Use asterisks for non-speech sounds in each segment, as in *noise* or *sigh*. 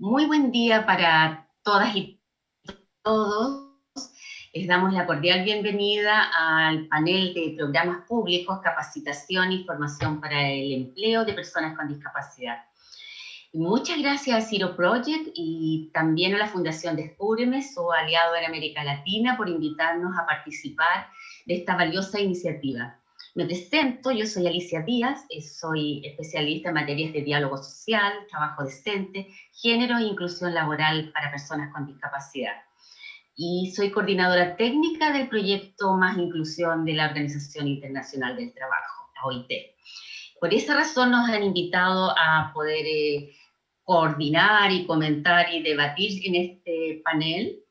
Muy buen día para todas y todos. Les damos la cordial bienvenida al panel de programas públicos, capacitación y formación para el empleo de personas con discapacidad. Muchas gracias a Ciro Project y también a la Fundación Descúbreme, su aliado en América Latina, por invitarnos a participar de esta valiosa iniciativa. Me presento, yo soy Alicia Díaz, eh, soy especialista en materias de diálogo social, trabajo decente, género e inclusión laboral para personas con discapacidad. Y soy coordinadora técnica del proyecto Más Inclusión de la Organización Internacional del Trabajo, la OIT. Por esa razón nos han invitado a poder eh, coordinar y comentar y debatir en este panel,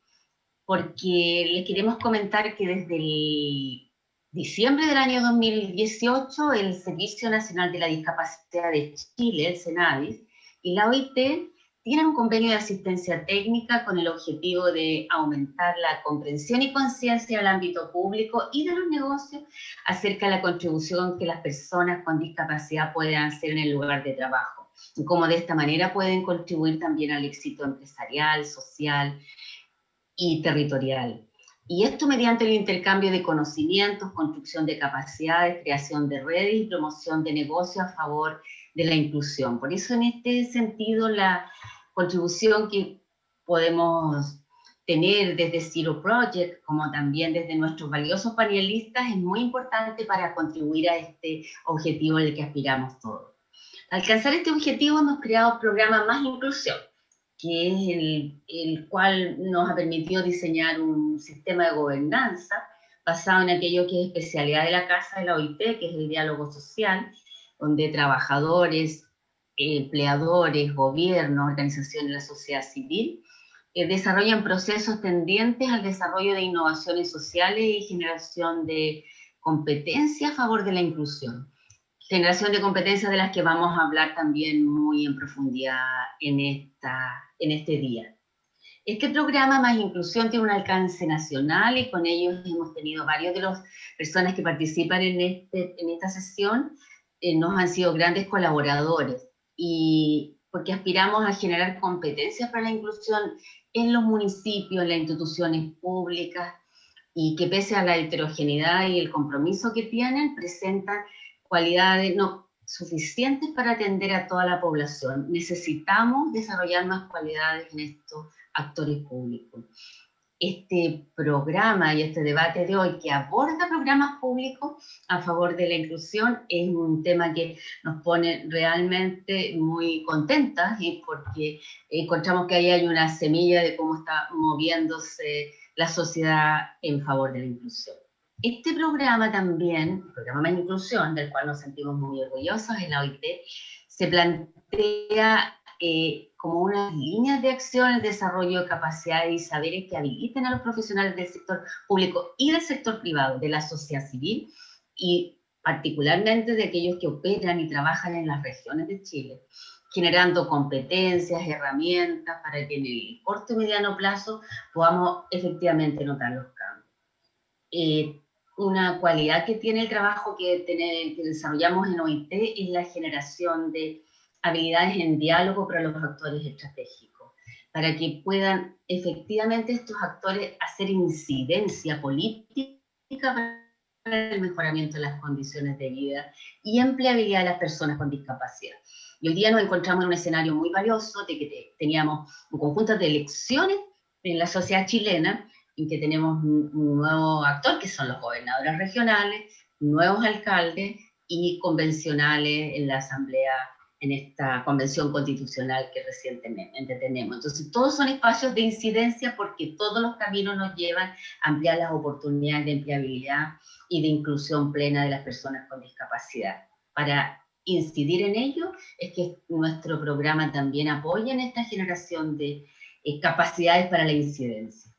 porque les queremos comentar que desde el diciembre del año 2018, el Servicio Nacional de la Discapacidad de Chile, el SENADIS, y la OIT tienen un convenio de asistencia técnica con el objetivo de aumentar la comprensión y conciencia del ámbito público y de los negocios acerca de la contribución que las personas con discapacidad pueden hacer en el lugar de trabajo, y cómo de esta manera pueden contribuir también al éxito empresarial, social y territorial. Y esto mediante el intercambio de conocimientos, construcción de capacidades, creación de redes y promoción de negocios a favor de la inclusión. Por eso en este sentido la contribución que podemos tener desde Zero Project, como también desde nuestros valiosos panelistas, es muy importante para contribuir a este objetivo al que aspiramos todos. Al alcanzar este objetivo hemos creado programas Más Inclusión, que es el, el, cual nos ha permitido diseñar un sistema de gobernanza basado en aquello que es especialidad de la Casa de la OIT, que es el diálogo social, donde trabajadores, empleadores, gobiernos, organizaciones de la sociedad civil, eh, desarrollan procesos tendientes al desarrollo de innovaciones sociales y generación de competencia a favor de la inclusión generación de competencias de las que vamos a hablar también muy en profundidad en, esta, en este día. Este programa Más Inclusión tiene un alcance nacional y con ellos hemos tenido varios de las personas que participan en, este, en esta sesión, eh, nos han sido grandes colaboradores y porque aspiramos a generar competencias para la inclusión en los municipios, en las instituciones públicas y que pese a la heterogeneidad y el compromiso que tienen, presentan cualidades no suficientes para atender a toda la población. Necesitamos desarrollar más cualidades en estos actores públicos. Este programa y este debate de hoy que aborda programas públicos a favor de la inclusión es un tema que nos pone realmente muy contentas y porque encontramos que ahí hay una semilla de cómo está moviéndose la sociedad en favor de la inclusión. Este programa también, el programa de inclusión, del cual nos sentimos muy orgullosos en la OIT, se plantea eh, como unas líneas de acción el desarrollo de capacidades y saberes que habiliten a los profesionales del sector público y del sector privado, de la sociedad civil, y particularmente de aquellos que operan y trabajan en las regiones de Chile, generando competencias, herramientas para que en el corto y mediano plazo podamos efectivamente notar los cambios. Eh, una cualidad que tiene el trabajo que, que desarrollamos en OIT es la generación de habilidades en diálogo para los actores estratégicos, para que puedan efectivamente estos actores hacer incidencia política para el mejoramiento de las condiciones de vida y empleabilidad de las personas con discapacidad. Y hoy día nos encontramos en un escenario muy valioso de que teníamos un conjunto de elecciones en la sociedad chilena en que tenemos un, nuevo actor, que son los gobernadores regionales, nuevos alcaldes y convencionales en la asamblea, en esta convención constitucional que recientemente tenemos. Entonces, todos son espacios de incidencia porque todos los caminos nos llevan a ampliar las oportunidades de empleabilidad y de inclusión plena de las personas con discapacidad. Para incidir en ello es que nuestro programa también apoya en esta generación de eh, capacidades para la incidencia.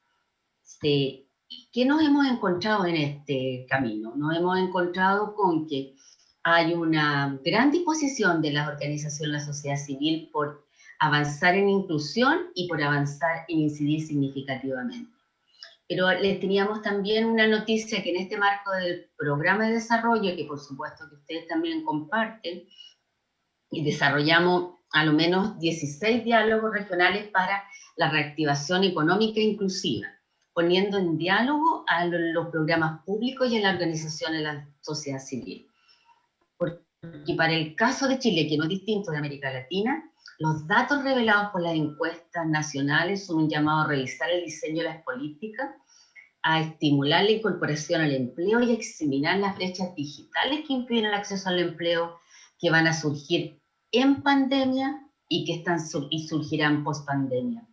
Este, ¿Qué nos hemos encontrado en este camino? Nos hemos encontrado con que hay una gran disposición de las organizaciones de la sociedad civil por avanzar en inclusión y por avanzar en incidir significativamente. Pero les teníamos también una noticia que en este marco del programa de desarrollo, que por supuesto que ustedes también comparten, y desarrollamos a lo menos 16 diálogos regionales para la reactivación económica inclusiva, poniendo en diálogo a los programas públicos y a la organización de la sociedad civil. Porque para el caso de Chile, que no es distinto de América Latina, los datos revelados por las encuestas nacionales son un llamado a revisar el diseño de las políticas, a estimular la incorporación al empleo y a examinar las brechas digitales que impiden el acceso al empleo que van a surgir en pandemia y que están y surgirán post pandemia.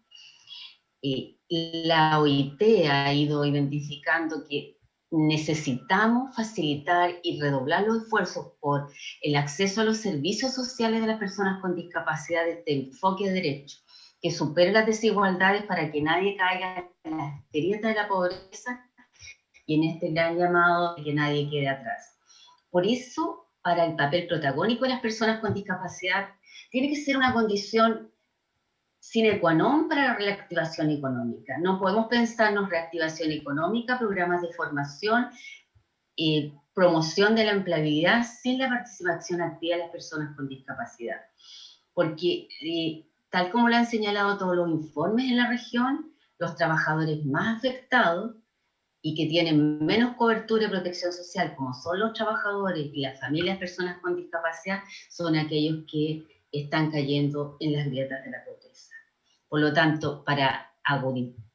Eh, la OIT ha ido identificando que necesitamos facilitar y redoblar los esfuerzos por el acceso a los servicios sociales de las personas con discapacidad este enfoque de derecho, que supere las desigualdades para que nadie caiga en la grieta de la pobreza y en este gran llamado de que nadie quede atrás. Por eso para el papel protagónico de las personas con discapacidad tiene que ser una condición sine qua non para la reactivación económica. No podemos pensarnos reactivación económica, programas de formación, y promoción de la empleabilidad sin la participación activa de las personas con discapacidad. Porque, eh, tal como lo han señalado todos los informes en la región, los trabajadores más afectados y que tienen menos cobertura y protección social, como son los trabajadores y las familias personas con discapacidad, son aquellos que están cayendo en las grietas de la pobreza. Por lo tanto, para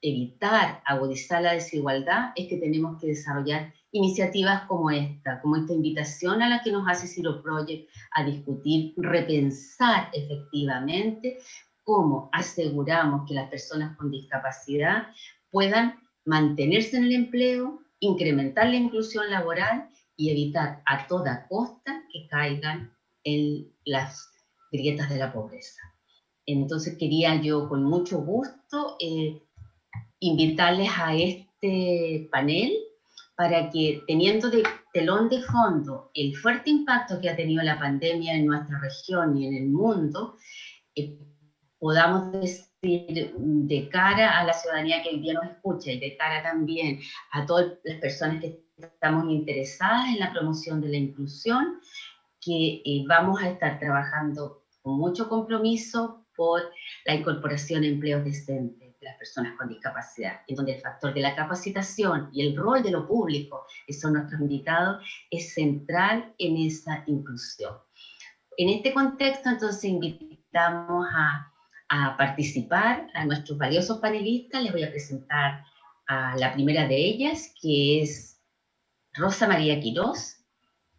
evitar agudizar la desigualdad, es que tenemos que desarrollar iniciativas como esta, como esta invitación a la que nos hace Ciro Project a discutir, repensar efectivamente cómo aseguramos que las personas con discapacidad puedan mantenerse en el empleo, incrementar la inclusión laboral y evitar a toda costa que caigan en las grietas de la pobreza. Entonces quería yo con mucho gusto eh, invitarles a este panel para que teniendo de telón de fondo el fuerte impacto que ha tenido la pandemia en nuestra región y en el mundo, eh, podamos decir de cara a la ciudadanía que hoy día nos escucha y de cara también a todas las personas que estamos interesadas en la promoción de la inclusión, que eh, vamos a estar trabajando con mucho compromiso por la incorporación a empleos decentes de las personas con discapacidad, en donde el factor de la capacitación y el rol de lo público, que son nuestros invitados, es central en esa inclusión. En este contexto, entonces, invitamos a a participar a nuestros valiosos panelistas. Les voy a presentar a la primera de ellas, que es Rosa María Quirós,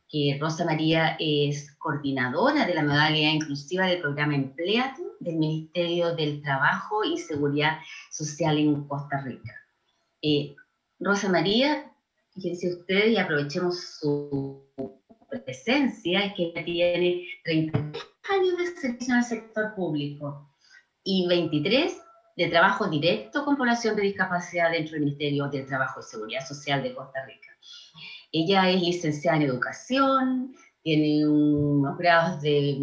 que Rosa María es coordinadora de la modalidad inclusiva del programa Empleate del Ministerio del Trabajo y Seguridad Social en Costa Rica. Eh, Rosa María, fíjense ustedes y aprovechemos su presencia, que tiene 30 años de servicio en el sector público y 23 de trabajo directo con población de discapacidad dentro del Ministerio del Trabajo y Seguridad Social de Costa Rica. Ella es licenciada en educación, tiene unos grados de,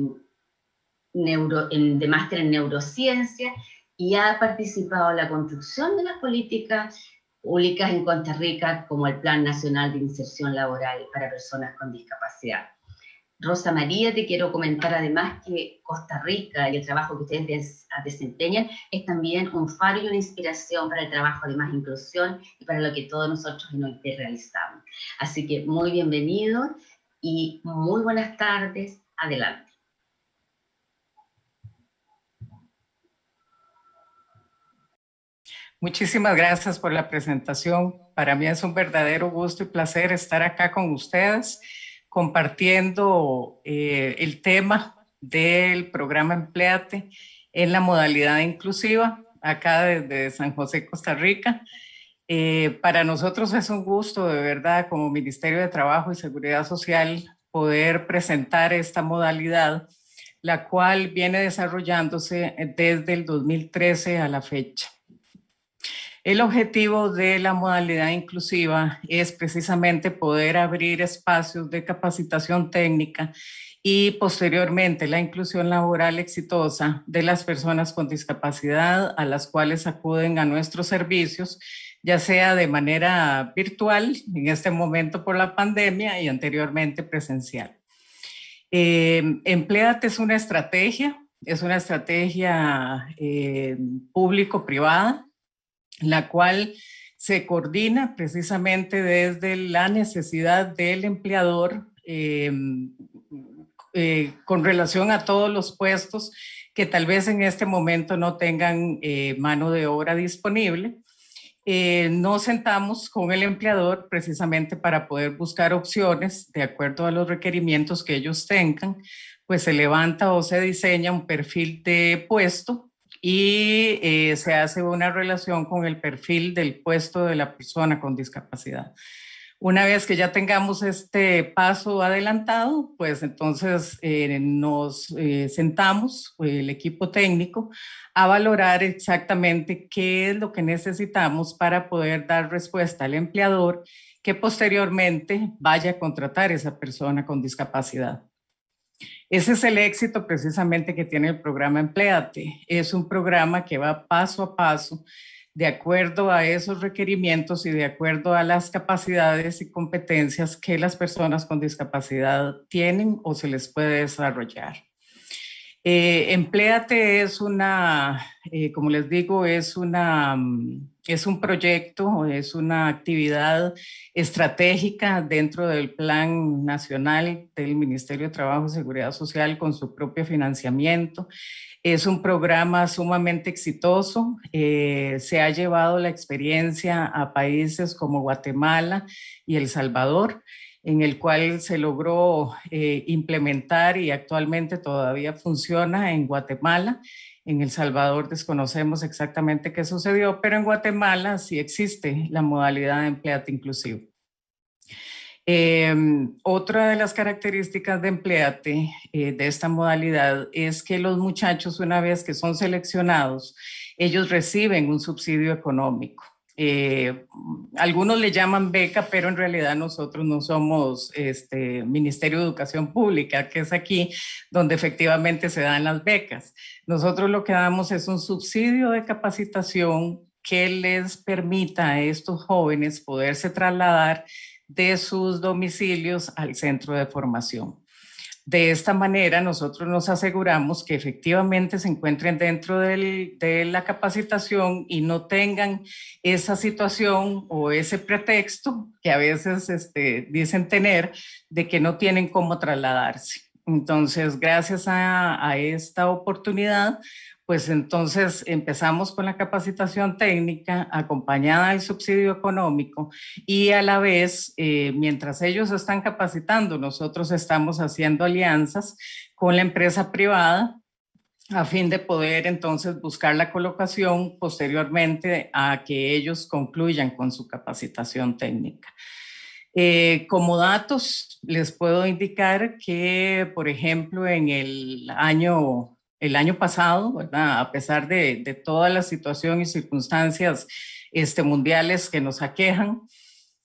neuro, de máster en neurociencia y ha participado en la construcción de las políticas públicas en Costa Rica como el Plan Nacional de Inserción Laboral para Personas con Discapacidad. Rosa María, te quiero comentar además que Costa Rica y el trabajo que ustedes desempeñan es también un faro y una inspiración para el trabajo de más inclusión y para lo que todos nosotros en OIT realizamos. Así que muy bienvenidos y muy buenas tardes. Adelante. Muchísimas gracias por la presentación. Para mí es un verdadero gusto y placer estar acá con ustedes compartiendo eh, el tema del programa Empleate en la modalidad inclusiva, acá desde San José, Costa Rica. Eh, para nosotros es un gusto, de verdad, como Ministerio de Trabajo y Seguridad Social, poder presentar esta modalidad, la cual viene desarrollándose desde el 2013 a la fecha. El objetivo de la modalidad inclusiva es precisamente poder abrir espacios de capacitación técnica y posteriormente la inclusión laboral exitosa de las personas con discapacidad a las cuales acuden a nuestros servicios, ya sea de manera virtual, en este momento por la pandemia y anteriormente presencial. Eh, Empleate es una estrategia es una estrategia eh, público-privada, la cual se coordina precisamente desde la necesidad del empleador em, eh, con relación a todos los puestos que tal vez en este momento no tengan eh, mano de obra disponible. Eh, nos sentamos con el empleador precisamente para poder buscar opciones de acuerdo a los requerimientos que ellos tengan, pues se levanta o se diseña un perfil de puesto y eh, se hace una relación con el perfil del puesto de la persona con discapacidad. Una vez que ya tengamos este paso adelantado, pues entonces eh, nos eh, sentamos, el equipo técnico, a valorar exactamente qué es lo que necesitamos para poder dar respuesta al empleador que posteriormente vaya a contratar a esa persona con discapacidad. Ese es el éxito precisamente que tiene el programa Empleate. Es un programa que va paso a paso de acuerdo a esos requerimientos y de acuerdo a las capacidades y competencias que las personas con discapacidad tienen o se les puede desarrollar. Eh, Empleate es una, eh, como les digo, es, una, mm, es un proyecto, es una actividad estratégica dentro del Plan Nacional del Ministerio de Trabajo y Seguridad Social con su propio financiamiento. Es un programa sumamente exitoso. Eh, se ha llevado la experiencia a países como Guatemala y El Salvador en el cual se logró eh, implementar y actualmente todavía funciona en Guatemala. En El Salvador desconocemos exactamente qué sucedió, pero en Guatemala sí existe la modalidad de empleate inclusivo. Em, otra de las características de empleate eh, de esta modalidad es que los muchachos una vez que son seleccionados, ellos reciben un subsidio económico. Eh, algunos le llaman beca, pero en realidad nosotros no somos este Ministerio de Educación Pública, que es aquí donde efectivamente se dan las becas. Nosotros lo que damos es un subsidio de capacitación que les permita a estos jóvenes poderse trasladar de sus domicilios al centro de formación. De esta manera, nosotros nos aseguramos que efectivamente se encuentren dentro de la capacitación y no tengan esa situación o ese pretexto que a veces este, dicen tener de que no tienen cómo trasladarse. Entonces, gracias a, a esta oportunidad, pues entonces empezamos con la capacitación técnica acompañada del subsidio económico y a la vez, eh, mientras ellos están capacitando, nosotros estamos haciendo alianzas con la empresa privada a fin de poder entonces buscar la colocación posteriormente a que ellos concluyan con su capacitación técnica. Eh, como datos, les puedo indicar que, por ejemplo, en el año el año pasado, a pesar de, de toda la situación y circunstancias este, mundiales que nos aquejan,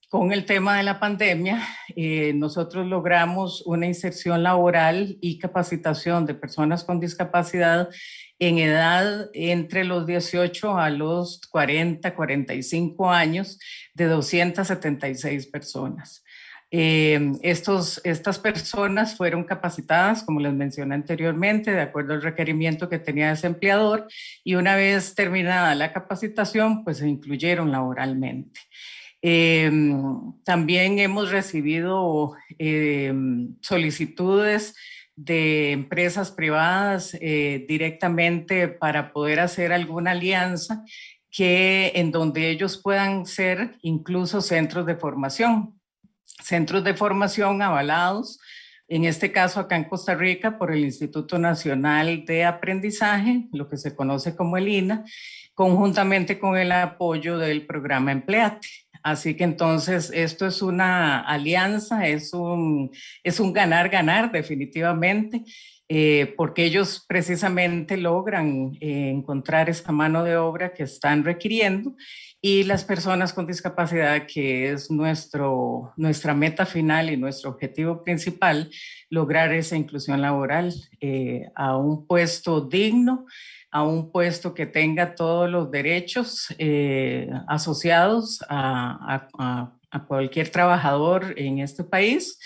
con el tema de la pandemia, eh, nosotros logramos una inserción laboral y capacitación de personas con discapacidad en edad entre los 18 a los 40, 45 años de 276 personas. Eh, estas personas fueron capacitadas, como les mencioné anteriormente, de acuerdo al requerimiento que tenía ese empleador y una vez terminada la capacitación, pues se incluyeron laboralmente. Eh, también hemos recibido eh, solicitudes de empresas privadas directamente para poder hacer alguna alianza que en donde ellos puedan ser incluso centros de formación centros de formación avalados, en este caso acá en Costa Rica por el Instituto Nacional de Aprendizaje, lo que se conoce como el INA, conjuntamente con el apoyo del programa Empleate. Así que entonces esto es una alianza, es un es un ganar-ganar definitivamente, eh, porque ellos precisamente logran eh, encontrar esta mano de obra que están requiriendo y las personas con discapacidad, que es nuestro, nuestra meta final y nuestro objetivo principal, lograr esa inclusión laboral eh, a un puesto digno, a un puesto que tenga todos los derechos eh, asociados a, a, a, cualquier trabajador en este país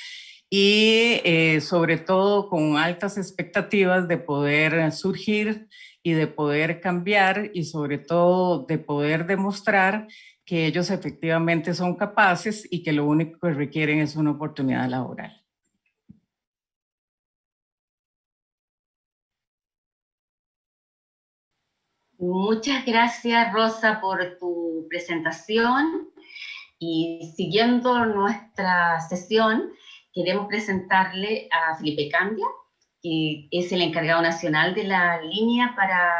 y eh, sobre todo con altas expectativas de poder surgir y de poder cambiar y sobre todo de poder demostrar que ellos efectivamente son capaces y que lo único que requieren es una oportunidad laboral. Muchas gracias, Rosa, por tu presentación. Y siguiendo nuestra sesión, queremos presentarle a Felipe Candia, que es el encargado nacional de la línea para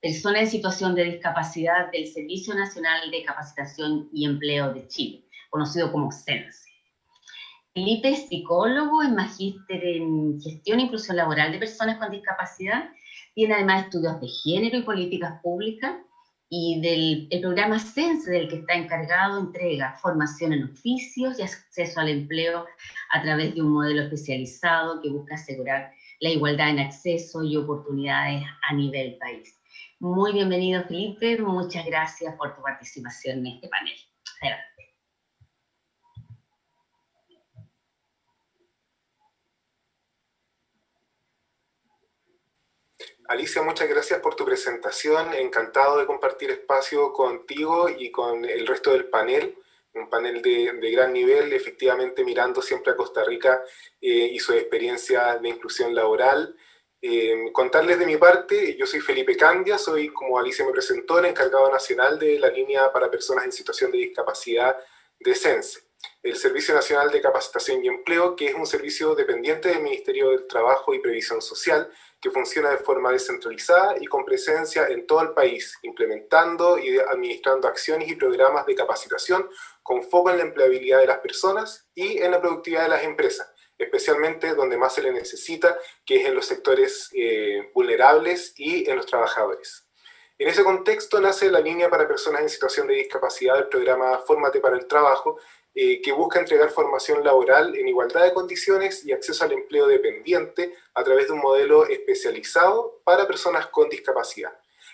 personas en situación de discapacidad del Servicio Nacional de Capacitación y Empleo de Chile, conocido como SENSE. Felipe es psicólogo, es magíster en gestión e inclusión laboral de personas con discapacidad tiene además estudios de género y políticas públicas y del el programa SENSE del que está encargado entrega formación en oficios y acceso al empleo a través de un modelo especializado que busca asegurar la igualdad en acceso y oportunidades a nivel país. Muy bienvenido Felipe, muchas gracias por tu participación en este panel. Adelante. Alicia, muchas gracias por tu presentación. Encantado de compartir espacio contigo y con el resto del panel. Un panel de, gran nivel, efectivamente mirando siempre a Costa Rica eh, y su experiencia de inclusión laboral. Eh, contarles de mi parte, yo soy Felipe Candia, soy, como Alicia me presentó, el encargado nacional de la línea para personas en situación de discapacidad de CENSE el Servicio Nacional de Capacitación y Empleo, que es un servicio dependiente del Ministerio del Trabajo y Previsión Social, que funciona de forma descentralizada y con presencia en todo el país, implementando y administrando acciones y programas de capacitación con foco en la empleabilidad de las personas y en la productividad de las empresas, especialmente donde más se le necesita, que es en los sectores eh, vulnerables y en los trabajadores. En ese contexto nace la línea para personas en situación de discapacidad del programa Fórmate para el Trabajo, eh, que busca entregar formación laboral en igualdad de condiciones y acceso al empleo dependiente a través de un modelo especializado para personas con discapacidad.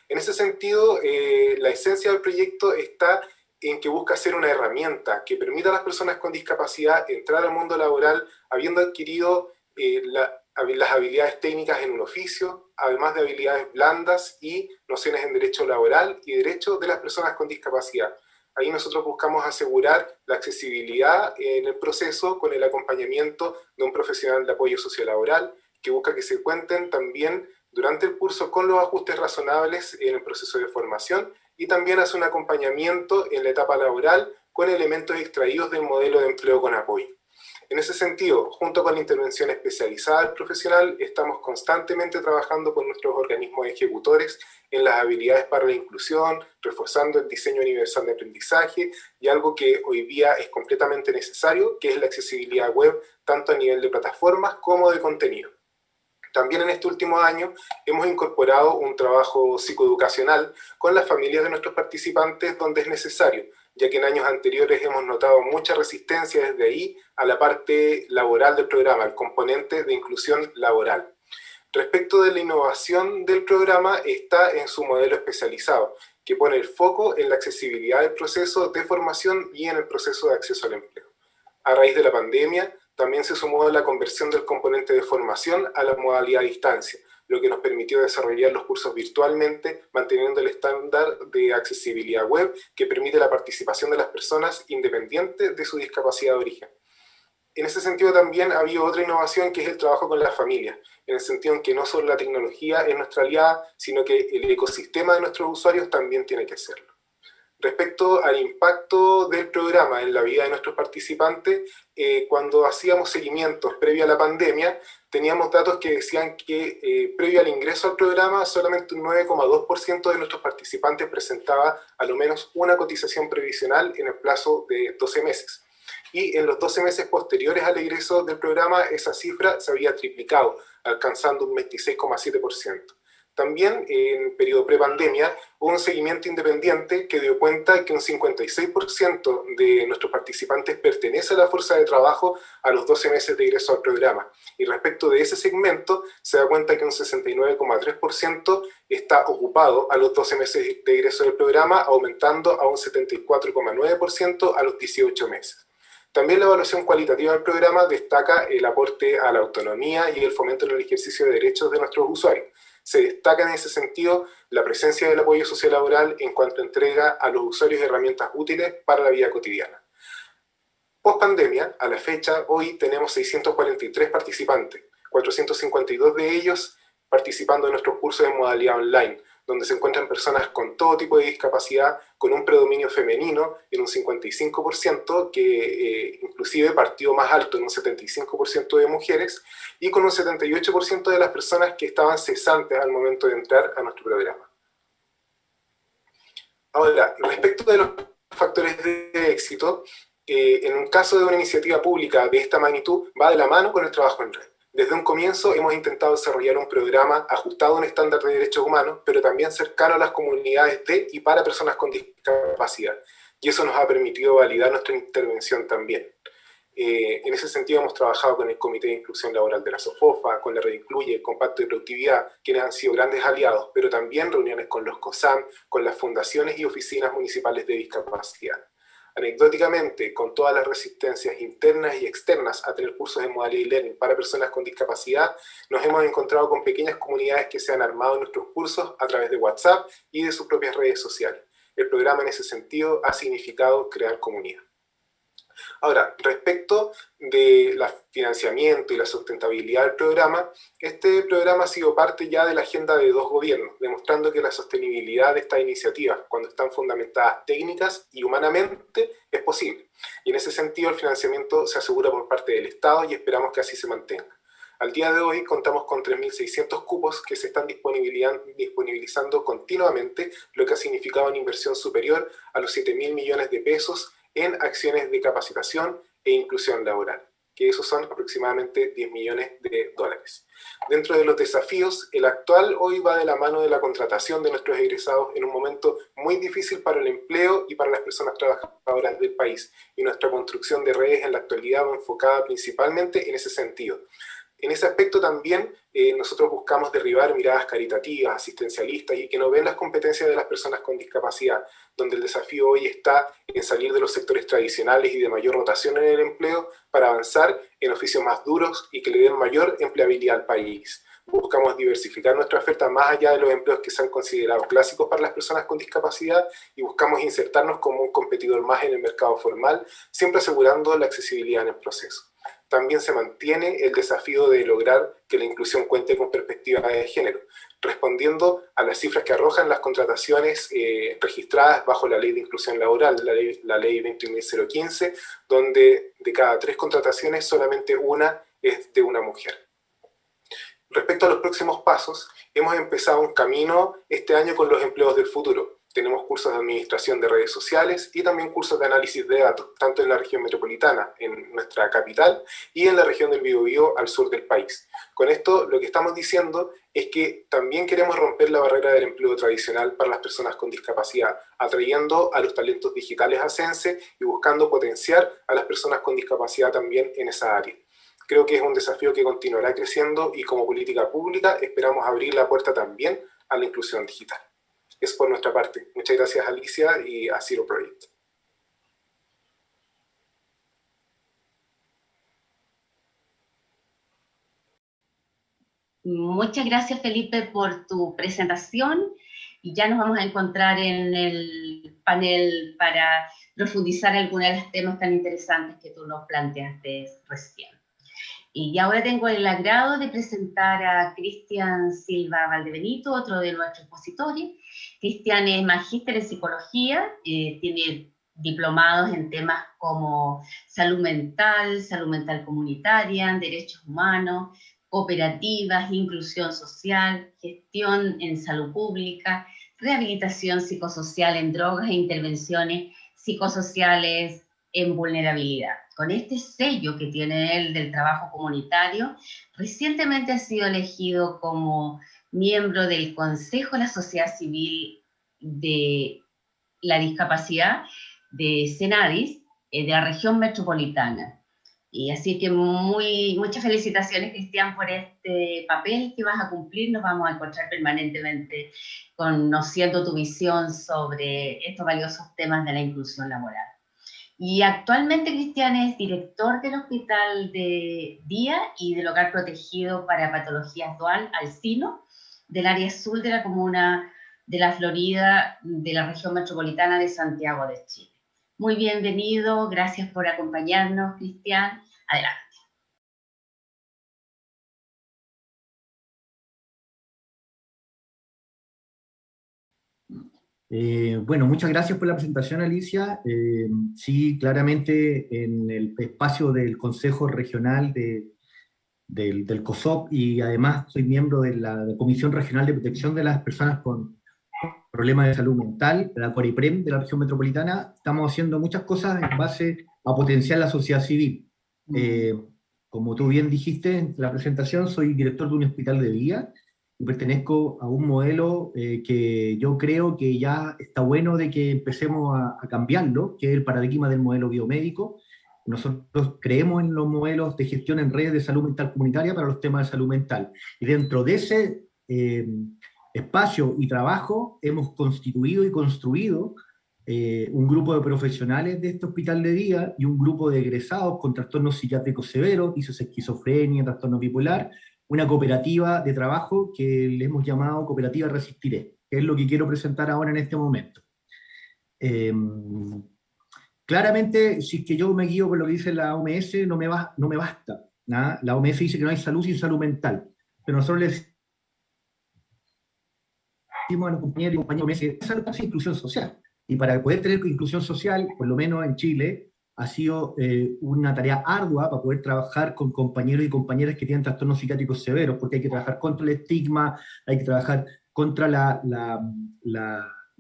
En ese sentido, eh, la esencia del proyecto está en que busca ser una herramienta que permita a las personas con discapacidad entrar al mundo laboral habiendo adquirido eh, las habilidades técnicas en un oficio, además de habilidades blandas y nociones en derecho laboral y derecho de las personas con discapacidad. Ahí nosotros buscamos asegurar la accesibilidad en el proceso con el acompañamiento de un profesional de apoyo sociolaboral que busca que se cuenten también durante el curso con los ajustes razonables en el proceso de formación y también hace un acompañamiento en la etapa laboral con elementos extraídos del modelo de empleo con apoyo. En ese sentido, junto con la intervención especializada del profesional, estamos constantemente trabajando con nuestros organismos ejecutores en las habilidades para la inclusión, reforzando el diseño universal de aprendizaje y algo que hoy día es completamente necesario, que es la accesibilidad web, tanto a nivel de plataformas como de contenido. También en este último año hemos incorporado un trabajo psicoeducacional con las familias de nuestros participantes donde es necesario, ya que en años anteriores hemos notado mucha resistencia desde ahí a la parte laboral del programa, el componente de inclusión laboral. Respecto de la innovación del programa, está en su modelo especializado, que pone el foco en la accesibilidad del proceso de formación y en el proceso de acceso al empleo. A raíz de la pandemia, también se sumó la conversión del componente de formación a la modalidad a distancia, lo que nos permitió desarrollar los cursos virtualmente, manteniendo el estándar de accesibilidad web que permite la participación de las personas independiente de su discapacidad de origen. En ese sentido también ha habido otra innovación que es el trabajo con las familias, en el sentido en que no solo la tecnología es nuestra aliada, sino que el ecosistema de nuestros usuarios también tiene que serlo. Respecto al impacto del programa en la vida de nuestros participantes, eh, cuando hacíamos seguimientos previo a la pandemia, teníamos datos que decían que eh, previo al ingreso al programa, solamente un 9,2% de nuestros participantes presentaba a lo menos una cotización previsional en el plazo de 12 meses. Y en los 12 meses posteriores al ingreso del programa, esa cifra se había triplicado, alcanzando un 26,7%. También en periodo prepandemia hubo un seguimiento independiente que dio cuenta que un 56% de nuestros participantes pertenece a la fuerza de trabajo a los 12 meses de ingreso al programa. Y respecto de ese segmento, se da cuenta que un 69,3% está ocupado a los 12 meses de ingreso del programa, aumentando a un 74,9% a los 18 meses. También la evaluación cualitativa del programa destaca el aporte a la autonomía y el fomento en el ejercicio de derechos de nuestros usuarios. Se destaca en ese sentido la presencia del apoyo sociolaboral en cuanto entrega a los usuarios de herramientas útiles para la vida cotidiana. Post pandemia, a la fecha, hoy tenemos 643 participantes, 452 de ellos participando en nuestros cursos en modalidad online, donde se encuentran personas con todo tipo de discapacidad, con un predominio femenino en un 55%, que eh, inclusive partió más alto en un 75% de mujeres, y con un 78% de las personas que estaban cesantes al momento de entrar a nuestro programa. Ahora, respecto de los factores de éxito, eh, en un caso de una iniciativa pública de esta magnitud, va de la mano con el trabajo en red. Desde un comienzo hemos intentado desarrollar un programa ajustado a un estándar de derechos humanos, pero también cercano a las comunidades de y para personas con discapacidad. Y eso nos ha permitido validar nuestra intervención también. Eh, en ese sentido hemos trabajado con el Comité de Inclusión Laboral de la SOFOFA, con la Red Incluye, con Pacto de Productividad, quienes han sido grandes aliados, pero también reuniones con los COSAM, con las fundaciones y oficinas municipales de discapacidad. Anecdóticamente, con todas las resistencias internas y externas a tener cursos de modalidad e-learning para personas con discapacidad, nos hemos encontrado con pequeñas comunidades que se han armado en nuestros cursos a través de WhatsApp y de sus propias redes sociales. El programa en ese sentido ha significado crear comunidad. Ahora, respecto del financiamiento y la sustentabilidad del programa, este programa ha sido parte ya de la agenda de dos gobiernos, demostrando que la sostenibilidad de estas iniciativas, cuando están fundamentadas técnicas y humanamente, es posible. Y en ese sentido el financiamiento se asegura por parte del Estado y esperamos que así se mantenga. Al día de hoy contamos con 3.600 cupos que se están disponibilizando continuamente, lo que ha significado una inversión superior a los 7.000 millones de pesos en acciones de capacitación e inclusión laboral, que esos son aproximadamente 10 millones de dólares. Dentro de los desafíos, el actual hoy va de la mano de la contratación de nuestros egresados en un momento muy difícil para el empleo y para las personas trabajadoras del país, y nuestra construcción de redes en la actualidad va enfocada principalmente en ese sentido. En ese aspecto también eh, nosotros buscamos derribar miradas caritativas, asistencialistas y que no ven las competencias de las personas con discapacidad, donde el desafío hoy está en salir de los sectores tradicionales y de mayor rotación en el empleo para avanzar en oficios más duros y que le den mayor empleabilidad al país. Buscamos diversificar nuestra oferta más allá de los empleos que se han considerado clásicos para las personas con discapacidad y buscamos insertarnos como un competidor más en el mercado formal, siempre asegurando la accesibilidad en el proceso también se mantiene el desafío de lograr que la inclusión cuente con perspectiva de género, respondiendo a las cifras que arrojan las contrataciones eh, registradas bajo la Ley de Inclusión Laboral, la Ley, la ley 21.015, donde de cada tres contrataciones solamente una es de una mujer. Respecto a los próximos pasos, hemos empezado un camino este año con los empleos del futuro, tenemos cursos de administración de redes sociales y también cursos de análisis de datos, tanto en la región metropolitana, en nuestra capital, y en la región del Biobío al sur del país. Con esto lo que estamos diciendo es que también queremos romper la barrera del empleo tradicional para las personas con discapacidad, atrayendo a los talentos digitales a Sense y buscando potenciar a las personas con discapacidad también en esa área. Creo que es un desafío que continuará creciendo y como política pública esperamos abrir la puerta también a la inclusión digital es por nuestra parte. Muchas gracias Alicia y a Zero Project. Muchas gracias Felipe por tu presentación y ya nos vamos a encontrar en el panel para profundizar en algunos de los temas tan interesantes que tú nos planteaste recién. Y ahora tengo el agrado de presentar a Cristian Silva Valdebenito, otro de nuestros expositores. Cristian es magíster en psicología, eh, tiene diplomados en temas como salud mental, salud mental comunitaria, derechos humanos, cooperativas, inclusión social, gestión en salud pública, rehabilitación psicosocial en drogas e intervenciones psicosociales en vulnerabilidad. Con este sello que tiene él del trabajo comunitario, recientemente ha sido elegido como miembro del Consejo de la Sociedad Civil de la Discapacidad de Senadis, eh, de la región metropolitana. Y así que muchas felicitaciones, Cristian, por este papel que vas a cumplir. Nos vamos a encontrar permanentemente conociendo tu visión sobre estos valiosos temas de la inclusión laboral. Y actualmente Cristian es director del Hospital de Día y del Hogar Protegido para Patologías Dual, Alcino, del área sur de la comuna de la Florida, de la región metropolitana de Santiago de Chile. Muy bienvenido, gracias por acompañarnos, Cristian. Adelante. Eh, bueno, muchas gracias por la presentación, Alicia. Eh, sí, claramente en el espacio del Consejo Regional de, del, del, COSOP y además soy miembro de la Comisión Regional de Protección de las Personas con Problemas de Salud Mental, la CORIPREM de la región metropolitana. Estamos haciendo muchas cosas en base a potenciar la sociedad civil. Eh, como tú bien dijiste en la presentación, soy director de un hospital de día y pertenezco a un modelo eh, que yo creo que ya está bueno de que empecemos a, cambiarlo, que es el paradigma del modelo biomédico. Nosotros creemos en los modelos de gestión en redes de salud mental comunitaria para los temas de salud mental. Y dentro de ese eh, espacio y trabajo hemos constituido y construido eh, un grupo de profesionales de este hospital de día y un grupo de egresados con trastornos psiquiátricos severos, esquizofrenia, trastorno bipolar, una cooperativa de trabajo que le hemos llamado Cooperativa Resistiré, que es lo que quiero presentar ahora en este momento. Em, claramente, si es que yo me guío por lo que dice la OMS, no me, va, no me basta. La OMS dice que no hay salud sin salud mental, pero nosotros les decimos a los compañeros y compañeros OMS, salud sin inclusión social. Y para poder tener inclusión social, por lo menos en Chile, ha sido eh, una tarea ardua para poder trabajar con compañeros y compañeras que tienen trastornos psiquiátricos severos, porque hay que trabajar contra el estigma, hay que trabajar contra la,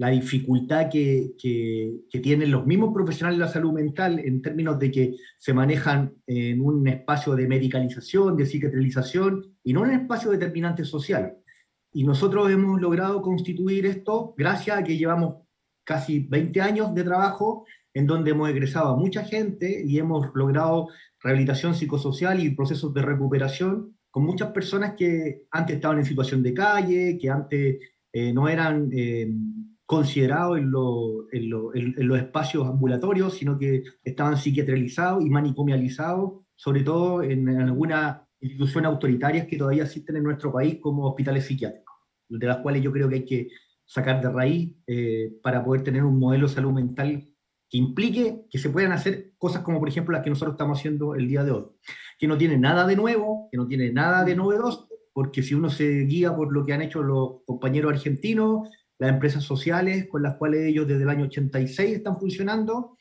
dificultad que, que, tienen los mismos profesionales de la salud mental en términos de que se manejan en un espacio de medicalización, de psiquiatrización, y no en un espacio determinante social. Y nosotros hemos logrado constituir esto gracias a que llevamos casi 20 años de trabajo en donde hemos egresado a mucha gente y hemos logrado rehabilitación psicosocial y procesos de recuperación con muchas personas que antes estaban en situación de calle, que antes eh, no eran eh, considerados en, los espacios ambulatorios, sino que estaban psiquiatrializados y manicomializados, sobre todo en, algunas instituciones autoritarias que todavía existen en nuestro país como hospitales psiquiátricos, de las cuales yo creo que hay que sacar de raíz eh, para poder tener un modelo de salud mental que implique que se puedan hacer cosas como por ejemplo las que nosotros estamos haciendo el día de hoy, que no tiene nada de nuevo, que no tiene nada de novedoso, porque si uno se guía por lo que han hecho los compañeros argentinos, las empresas sociales con las cuales ellos desde el año 86 están funcionando,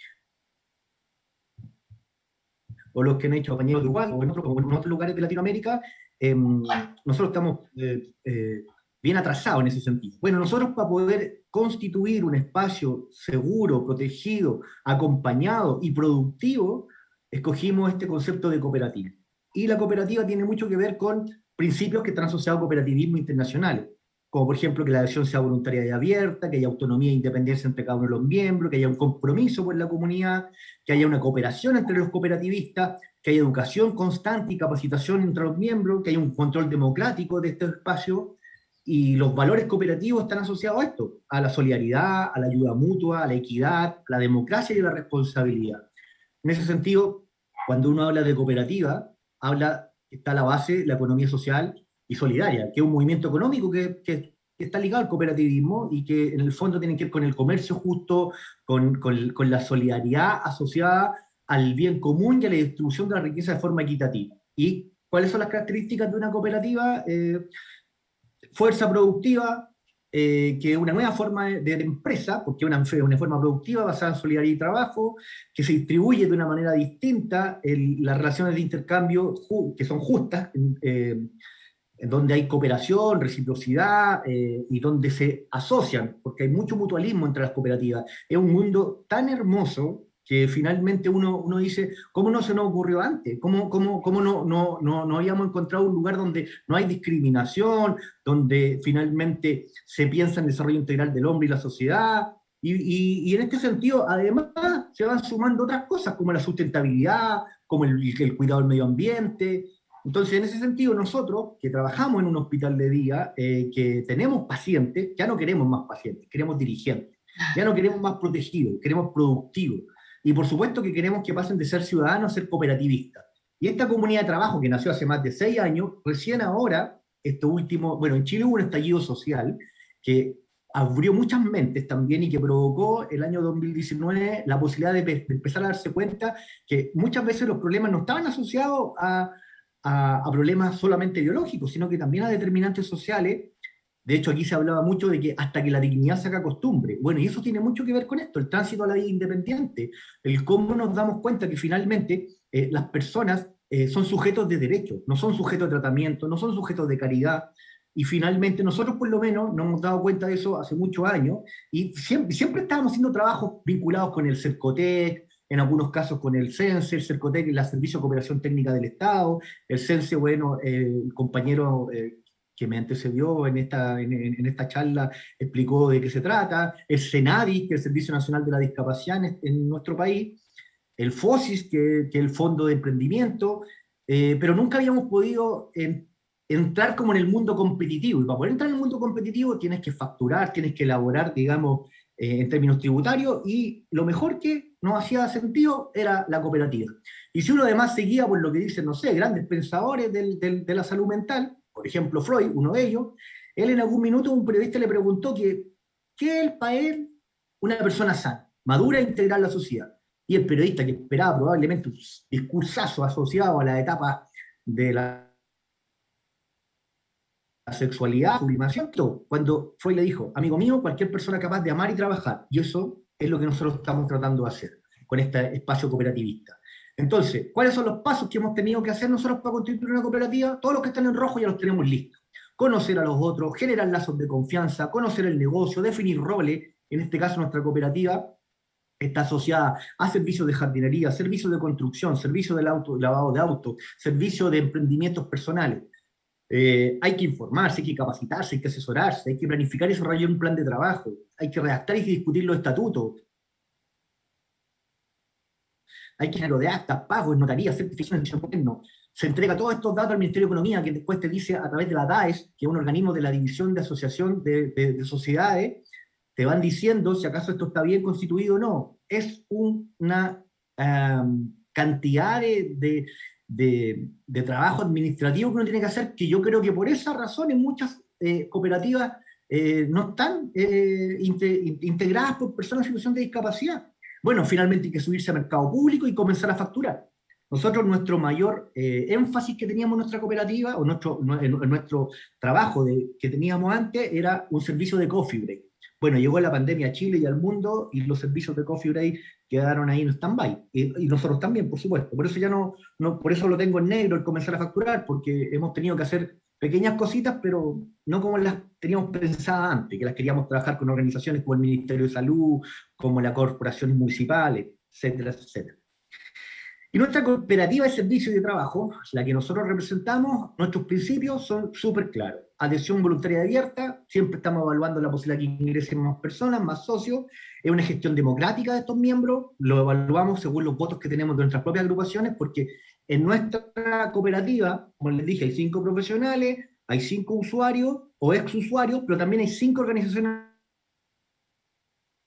o los que han hecho compañeros de Uruguay, o en, otros lugares de Latinoamérica, em, nosotros estamos eh, eh, bien atrasado en ese sentido. Bueno, nosotros para poder constituir un espacio seguro, protegido, acompañado y productivo, escogimos este concepto de cooperativa. Y la cooperativa tiene mucho que ver con principios que están asociados al cooperativismo internacional, como por ejemplo que la adhesión sea voluntaria y abierta, que haya autonomía e independencia entre cada uno de los miembros, que haya un compromiso por la comunidad, que haya una cooperación entre los cooperativistas, que haya educación constante y capacitación entre los miembros, que haya un control democrático de este espacio, y los valores cooperativos están asociados a esto, a la solidaridad, a la ayuda mutua, a la equidad, a la democracia y a la responsabilidad. En ese sentido, cuando uno habla de cooperativa, habla, está la base la economía social y solidaria, que es un movimiento económico que, que, está ligado al cooperativismo y que en el fondo tiene que ver con el comercio justo, con, con, con la solidaridad asociada al bien común y a la distribución de la riqueza de forma equitativa. ¿Y cuáles son las características de una cooperativa? Eh, fuerza productiva, eh, que es una nueva forma de, empresa, porque es una, una, forma productiva basada en solidaridad y trabajo, que se distribuye de una manera distinta, las relaciones de intercambio que son justas, eh, donde hay cooperación, reciprocidad, eh, y donde se asocian, porque hay mucho mutualismo entre las cooperativas. Es un mundo tan hermoso que finalmente uno, uno dice, ¿cómo no se nos ocurrió antes? ¿Cómo, cómo, cómo no, no, no, no, habíamos encontrado un lugar donde no hay discriminación, donde finalmente se piensa en el desarrollo integral del hombre y la sociedad? Y, y, en este sentido, además, se van sumando otras cosas, como la sustentabilidad, como el, el cuidado del medio ambiente. Entonces, en ese sentido, nosotros, que trabajamos en un hospital de día, eh, que tenemos pacientes, ya no queremos más pacientes, queremos dirigentes. Ya no queremos más protegidos, queremos productivos y por supuesto que queremos que pasen de ser ciudadanos a ser cooperativistas. Y esta comunidad de trabajo que nació hace más de seis años, recién ahora, esto último, bueno, en Chile hubo un estallido social que abrió muchas mentes también y que provocó el año 2019 la posibilidad de, empezar a darse cuenta que muchas veces los problemas no estaban asociados a, a, problemas solamente biológicos, sino que también a determinantes sociales. De hecho, aquí se hablaba mucho de que hasta que la dignidad se haga costumbre. Bueno, y eso tiene mucho que ver con esto, el tránsito a la vida independiente, el cómo nos damos cuenta que finalmente eh, las personas eh, son sujetos de derecho, no son sujetos de tratamiento, no son sujetos de caridad, y finalmente nosotros por lo menos nos hemos dado cuenta de eso hace muchos años, y siempre, siempre estábamos haciendo trabajos vinculados con el CERCOTEC, en algunos casos con el CENSE, el CERCOTEC la Servicio de Cooperación Técnica del Estado, el CENSE, bueno, el compañero eh, que me antecedió en esta, en, esta charla explicó de qué se trata, el SENADI, que es el Servicio Nacional de la Discapacidad en, nuestro país, el FOSIS, que, que es el Fondo de Emprendimiento, eh, pero nunca habíamos podido entrar como en el mundo competitivo, y para poder entrar en el mundo competitivo tienes que facturar, tienes que elaborar, digamos, eh, en términos tributarios, y lo mejor que nos hacía sentido era la cooperativa. Y si uno además seguía por lo que dicen, no sé, grandes pensadores de la salud mental, por ejemplo Freud, uno de ellos, él en algún minuto un periodista le preguntó que, ¿qué es para él una persona sana, madura e integral a la sociedad? Y el periodista, que esperaba probablemente un discursazo asociado a la etapa de la sexualidad, sublimación, todo. Cuando Freud le dijo, amigo mío, cualquier persona capaz de amar y trabajar, y eso es lo que nosotros estamos tratando de hacer con este espacio cooperativista. Entonces, ¿cuáles son los pasos que hemos tenido que hacer nosotros para constituir una cooperativa? Todos los que están en rojo ya los tenemos listos. Conocer a los otros, generar lazos de confianza, conocer el negocio, definir roles. En este caso, nuestra cooperativa está asociada a servicios de jardinería, servicios de construcción, servicios de auto, lavado de autos, servicios de emprendimientos personales. Eh, hay que informarse, hay que capacitarse, hay que asesorarse, hay que planificar y desarrollar un plan de trabajo, hay que redactar y discutir los estatutos, hay que de actas, pagos, notarías, certificaciones, no. Se entrega todos estos datos al Ministerio de Economía, que después te dice a través de la DAES, que es un organismo de la División de Asociación de, Sociedades, te van diciendo si acaso esto está bien constituido o no. Es una cantidad de, de, trabajo administrativo que uno tiene que hacer, que yo creo que por esa razón en muchas eh, cooperativas eh, no están eh, integradas por personas en situación de discapacidad. Bueno, finalmente hay que subirse al mercado público y comenzar a facturar. Nosotros nuestro mayor énfasis que teníamos en nuestra cooperativa, o nuestro, en, nuestro trabajo que teníamos antes, era un servicio de coffee break. Bueno, llegó la pandemia a Chile y al mundo y los servicios de Coffee Break quedaron ahí en stand-by. Y, nosotros también, por supuesto. Por eso ya no, no, por eso lo tengo en negro el comenzar a facturar, porque hemos tenido que hacer pequeñas cositas, pero no como las teníamos pensadas antes, que las queríamos trabajar con organizaciones como el Ministerio de Salud, como la corporaciones municipales, etcétera, etcétera. Y nuestra cooperativa de servicio de trabajo, la que nosotros representamos, nuestros principios son súper claros. Adhesión voluntaria abierta, siempre estamos evaluando la posibilidad de que ingresen más personas, más socios, es una gestión democrática de estos miembros, lo evaluamos según los votos que tenemos de nuestras propias agrupaciones, porque en nuestra cooperativa, como les dije, hay cinco profesionales, hay cinco usuarios o ex usuarios, pero también hay cinco organizaciones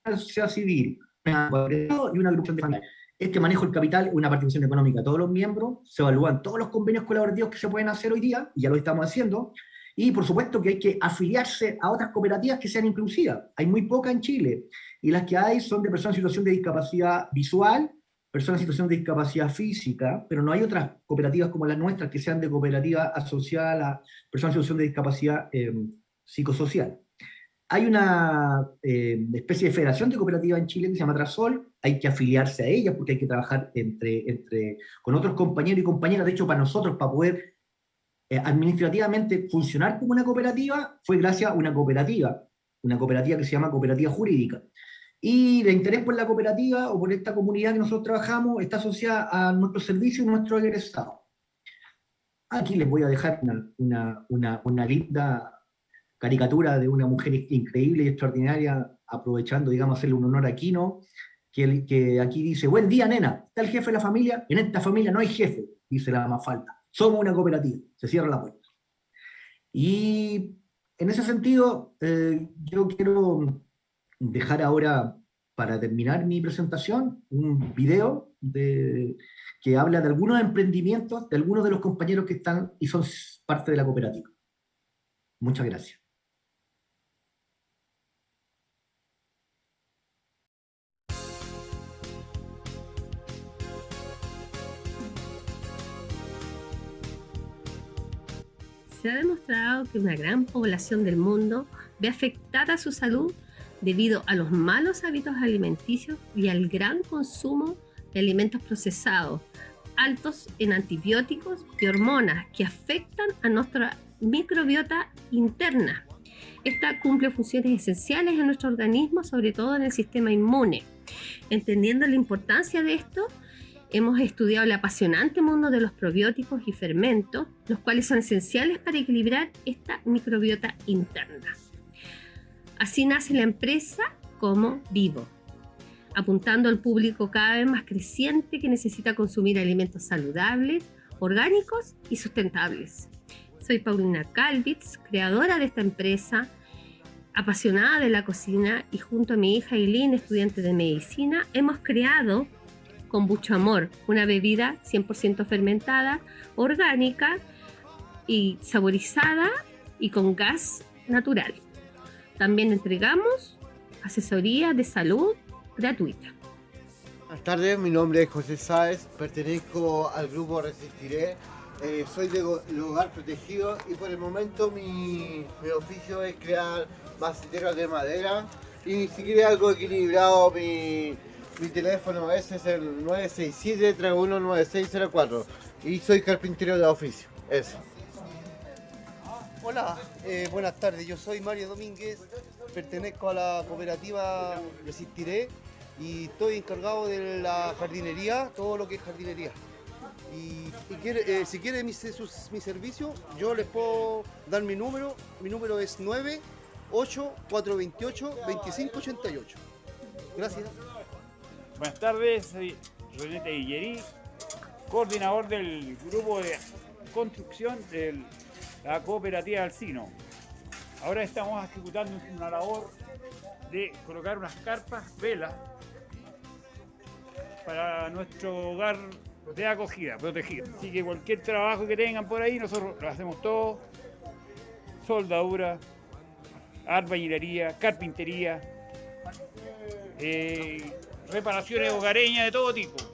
de la sociedad civil, y una agrupación de familia. Este manejo del capital una participación económica. De todos los miembros, se evalúan todos los convenios colaborativos que se pueden hacer hoy día, y ya lo estamos haciendo, y por supuesto que hay que afiliarse a otras cooperativas que sean inclusivas. Hay muy pocas en Chile, y las que hay son de personas en situación de discapacidad visual, personas en situación de discapacidad física, pero no hay otras cooperativas como las nuestras que sean de cooperativa asociada a personas en situación de discapacidad eh, psicosocial. Hay una eh, especie de federación de cooperativas en Chile que se llama Trasol, hay que afiliarse a ella porque hay que trabajar entre, entre, con otros compañeros y compañeras. De hecho, para nosotros, para poder eh, administrativamente funcionar como una cooperativa, fue gracias a una cooperativa, una cooperativa que se llama Cooperativa Jurídica. Y de interés por la cooperativa o por esta comunidad que nosotros trabajamos está asociada a nuestro servicio y nuestro egresado. Aquí les voy a dejar una, una, una, linda caricatura de una mujer increíble y extraordinaria, aprovechando, digamos, hacerle un honor a Kino, que, que aquí dice, buen día, nena, está el jefe de la familia, en esta familia no hay jefe, dice la más falta, somos una cooperativa, se cierra la puerta. Y en ese sentido, eh, yo quiero dejar ahora para terminar mi presentación, un video de, que habla de algunos emprendimientos de algunos de los compañeros que están y son parte de la cooperativa. Muchas gracias. Se ha demostrado que una gran población del mundo ve afectada su salud debido a los malos hábitos alimenticios y al gran consumo de alimentos procesados, altos en antibióticos y hormonas que afectan a nuestra microbiota interna. Esta cumple funciones esenciales en nuestro organismo, sobre todo en el sistema inmune. Entendiendo la importancia de esto, hemos estudiado el apasionante mundo de los probióticos y fermentos, los cuales son esenciales para equilibrar esta microbiota interna. Así nace la empresa como Vivo, apuntando al público cada vez más creciente que necesita consumir alimentos saludables, orgánicos y sustentables. Soy Paulina Calvitz, creadora de esta empresa, apasionada de la cocina y junto a mi hija Eileen, estudiante de medicina, hemos creado con mucho amor una bebida 100% fermentada, orgánica y saborizada y con gas natural. También entregamos asesoría de salud gratuita. Buenas tardes, mi nombre es José Sáez, pertenezco al grupo Resistiré, eh, soy de lugar protegido y por el momento mi, oficio es crear maceteras de madera y si quiere algo equilibrado mi, mi teléfono ese es el 967-319604 y soy carpintero de oficio, eso. Hola, eh, buenas tardes. Yo soy Mario Domínguez, pertenezco a la cooperativa Resistiré y estoy encargado de la jardinería, todo lo que es jardinería. Y, eh, si quiere mi, servicio, yo les puedo dar mi número. Mi número es 98428-2588. Gracias. Buenas tardes, soy Renete Guillerí, coordinador del grupo de construcción del la cooperativa Alcino. Ahora estamos ejecutando una labor de colocar unas carpas, velas, para nuestro hogar de acogida, protegido. Así que cualquier trabajo que tengan por ahí, nosotros lo hacemos todo. Soldadura, albañilería, carpintería, eh, reparaciones hogareñas de todo tipo.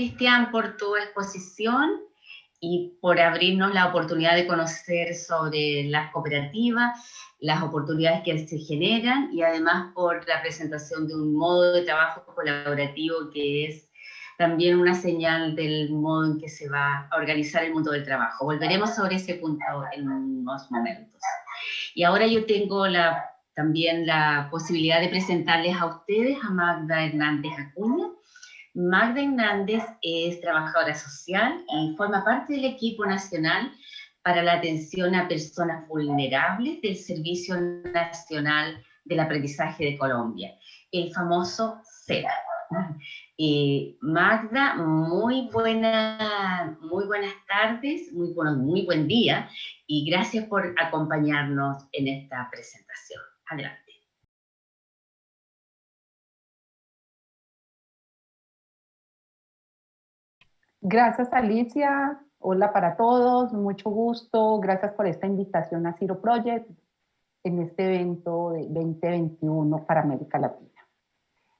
Cristian, por tu exposición y por abrirnos la oportunidad de conocer sobre las cooperativas, las oportunidades que se generan y además por la presentación de un modo de trabajo colaborativo que es también una señal del modo en que se va a organizar el mundo del trabajo. Volveremos sobre ese punto en unos momentos. Y ahora yo tengo la, también la posibilidad de presentarles a ustedes a Magda Hernández Acuña, Magda Hernández es trabajadora social y forma parte del equipo nacional para la atención a personas vulnerables del Servicio Nacional del Aprendizaje de Colombia, el famoso CEDA. Eh, Magda, muy, buena, muy buenas tardes, muy, bueno, muy buen día y gracias por acompañarnos en esta presentación. Adelante. Gracias Alicia, hola para todos, mucho gusto, gracias por esta invitación a Ciro Project en este evento de 2021 para América Latina.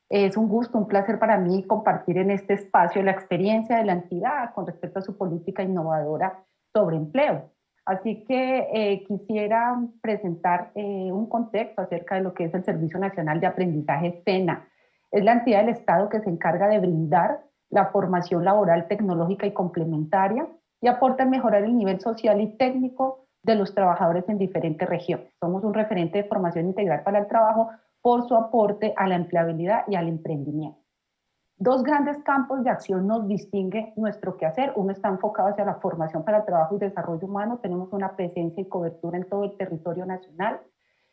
Es un gusto, un placer para mí compartir en este espacio la experiencia de la entidad con respecto a su política innovadora sobre empleo. Así que eh, quisiera presentar eh, un contexto acerca de lo que es el Servicio Nacional de Aprendizaje SENA. Es la entidad del Estado que se encarga de brindar la formación laboral tecnológica y complementaria y aporta a mejorar el nivel social y técnico de los trabajadores en diferentes regiones. Somos un referente de formación integral para el trabajo por su aporte a la empleabilidad y al emprendimiento. Dos grandes campos de acción nos distinguen nuestro quehacer. Uno está enfocado hacia la formación para el trabajo y desarrollo humano. Tenemos una presencia y cobertura en todo el territorio nacional.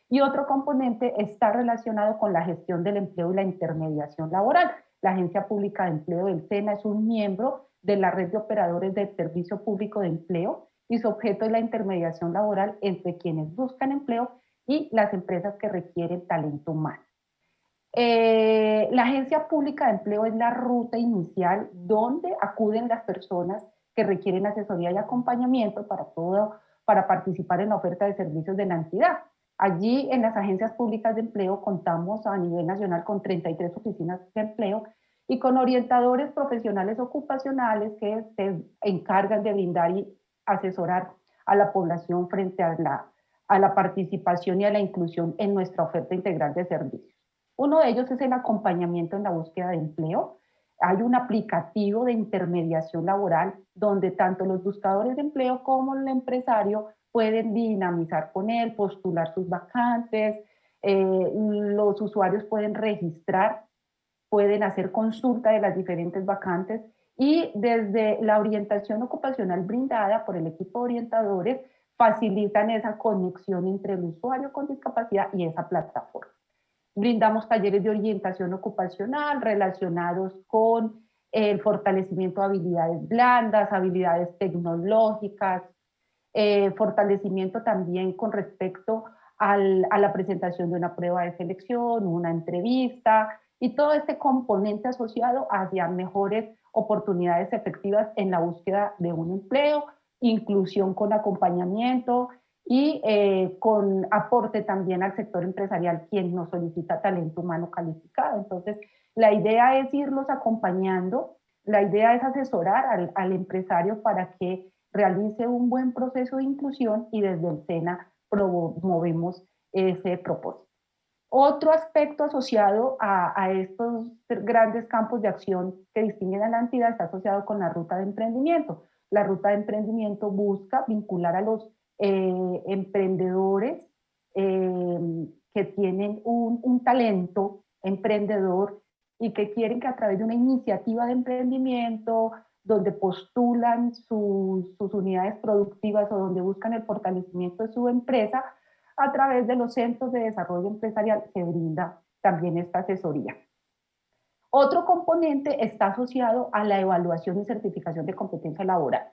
Y otro componente está relacionado con la gestión del empleo y la intermediación laboral. La Agencia Pública de Empleo del SENA es un miembro de la red de operadores del Servicio Público de Empleo y su objeto es la intermediación laboral entre quienes buscan empleo y las empresas que requieren talento humano. Eh, la Agencia Pública de Empleo es la ruta inicial donde acuden las personas que requieren asesoría y acompañamiento para, todo, para participar en la oferta de servicios de la entidad. Allí en las agencias públicas de empleo contamos a nivel nacional con 33 oficinas de empleo y con orientadores profesionales ocupacionales que se encargan de brindar y asesorar a la población frente a la, a la participación y a la inclusión en nuestra oferta integral de servicios. Uno de ellos es el acompañamiento en la búsqueda de empleo. Hay un aplicativo de intermediación laboral donde tanto los buscadores de empleo como el empresario pueden dinamizar con él, postular sus vacantes, eh, los usuarios pueden registrar, pueden hacer consulta de las diferentes vacantes y desde la orientación ocupacional brindada por el equipo de orientadores facilitan esa conexión entre el usuario con discapacidad y esa plataforma. Brindamos talleres de orientación ocupacional relacionados con el fortalecimiento de habilidades blandas, habilidades tecnológicas, eh, fortalecimiento también con respecto a la presentación de una prueba de selección, una entrevista y todo este componente asociado hacia mejores oportunidades efectivas en la búsqueda de un empleo, inclusión con acompañamiento, y eh, con aporte también al sector empresarial quien nos solicita talento humano calificado. Entonces, la idea es irlos acompañando, la idea es asesorar al, al empresario para que realice un buen proceso de inclusión y desde el SENA promovemos ese propósito. Otro aspecto asociado a, estos grandes campos de acción que distinguen a la entidad está asociado con la ruta de emprendimiento. La ruta de emprendimiento busca vincular a los eh, emprendedores eh, que tienen un, talento emprendedor y que quieren que a través de una iniciativa de emprendimiento, donde postulan sus, sus unidades productivas o donde buscan el fortalecimiento de su empresa, a través de los centros de desarrollo empresarial se brinda también esta asesoría. Otro componente está asociado a la evaluación y certificación de competencia laboral.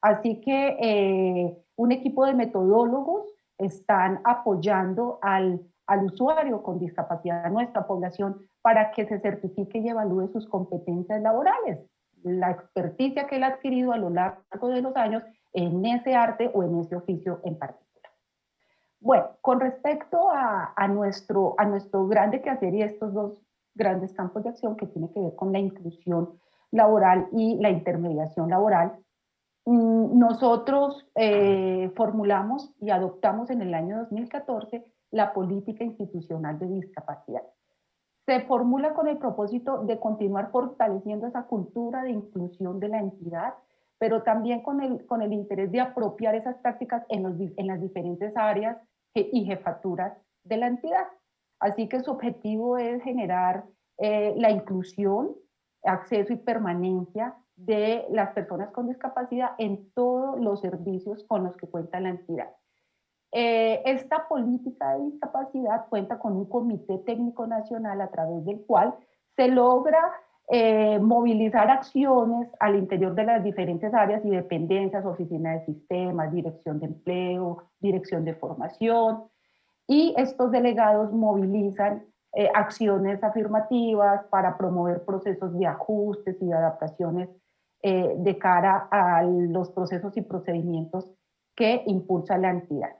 Así que eh, un equipo de metodólogos están apoyando al, usuario con discapacidad de nuestra población para que se certifique y evalúe sus competencias laborales, la experticia que él ha adquirido a lo largo de los años en ese arte o en ese oficio en particular. Bueno, con respecto a, a, nuestro, a nuestro grande quehacer y estos dos grandes campos de acción que tiene que ver con la inclusión laboral y la intermediación laboral, Mm, nosotros eh, formulamos y adoptamos en el año 2014 la política institucional de discapacidad. Se formula con el propósito de continuar fortaleciendo esa cultura de inclusión de la entidad, pero también con el, con el interés de apropiar esas prácticas en, los, en las diferentes áreas y jefaturas de la entidad. Así que su objetivo es generar eh, la inclusión, acceso y permanencia de las personas con discapacidad en todos los servicios con los que cuenta la entidad. Eh, esta política de discapacidad cuenta con un comité técnico nacional a través del cual se logra eh, movilizar acciones al interior de las diferentes áreas y dependencias, oficina de sistemas, dirección de empleo, dirección de formación, y estos delegados movilizan eh, acciones afirmativas para promover procesos de ajustes y de adaptaciones de cara a los procesos y procedimientos que impulsa la entidad.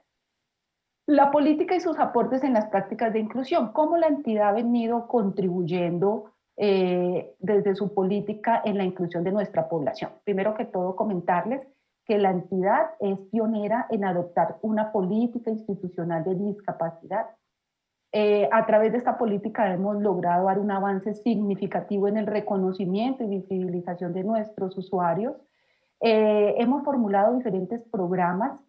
La política y sus aportes en las prácticas de inclusión, cómo la entidad ha venido contribuyendo eh, desde su política en la inclusión de nuestra población. Primero que todo, comentarles que la entidad es pionera en adoptar una política institucional de discapacidad eh, a través de esta política hemos logrado dar un avance significativo en el reconocimiento y visibilización de nuestros usuarios. Eh, hemos formulado diferentes programas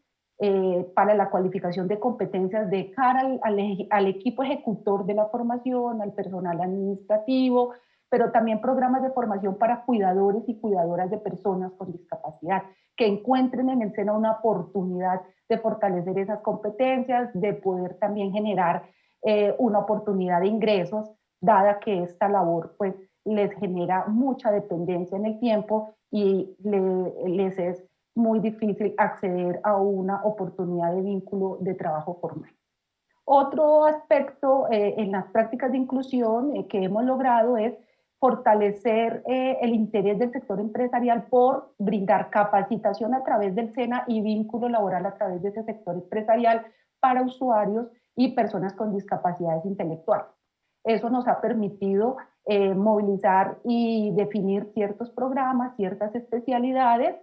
eh, para la cualificación de competencias de cara al, equipo ejecutor de la formación, al personal administrativo, pero también programas de formación para cuidadores y cuidadoras de personas con discapacidad, que encuentren en el seno una oportunidad de fortalecer esas competencias, de poder también generar eh, una oportunidad de ingresos dada que esta labor pues les genera mucha dependencia en el tiempo y les es muy difícil acceder a una oportunidad de vínculo de trabajo formal. Otro aspecto eh, en las prácticas de inclusión eh, que hemos logrado es fortalecer eh, el interés del sector empresarial por brindar capacitación a través del SENA y vínculo laboral a través de ese sector empresarial para usuarios y personas con discapacidades intelectuales. Eso nos ha permitido eh, movilizar y definir ciertos programas, ciertas especialidades,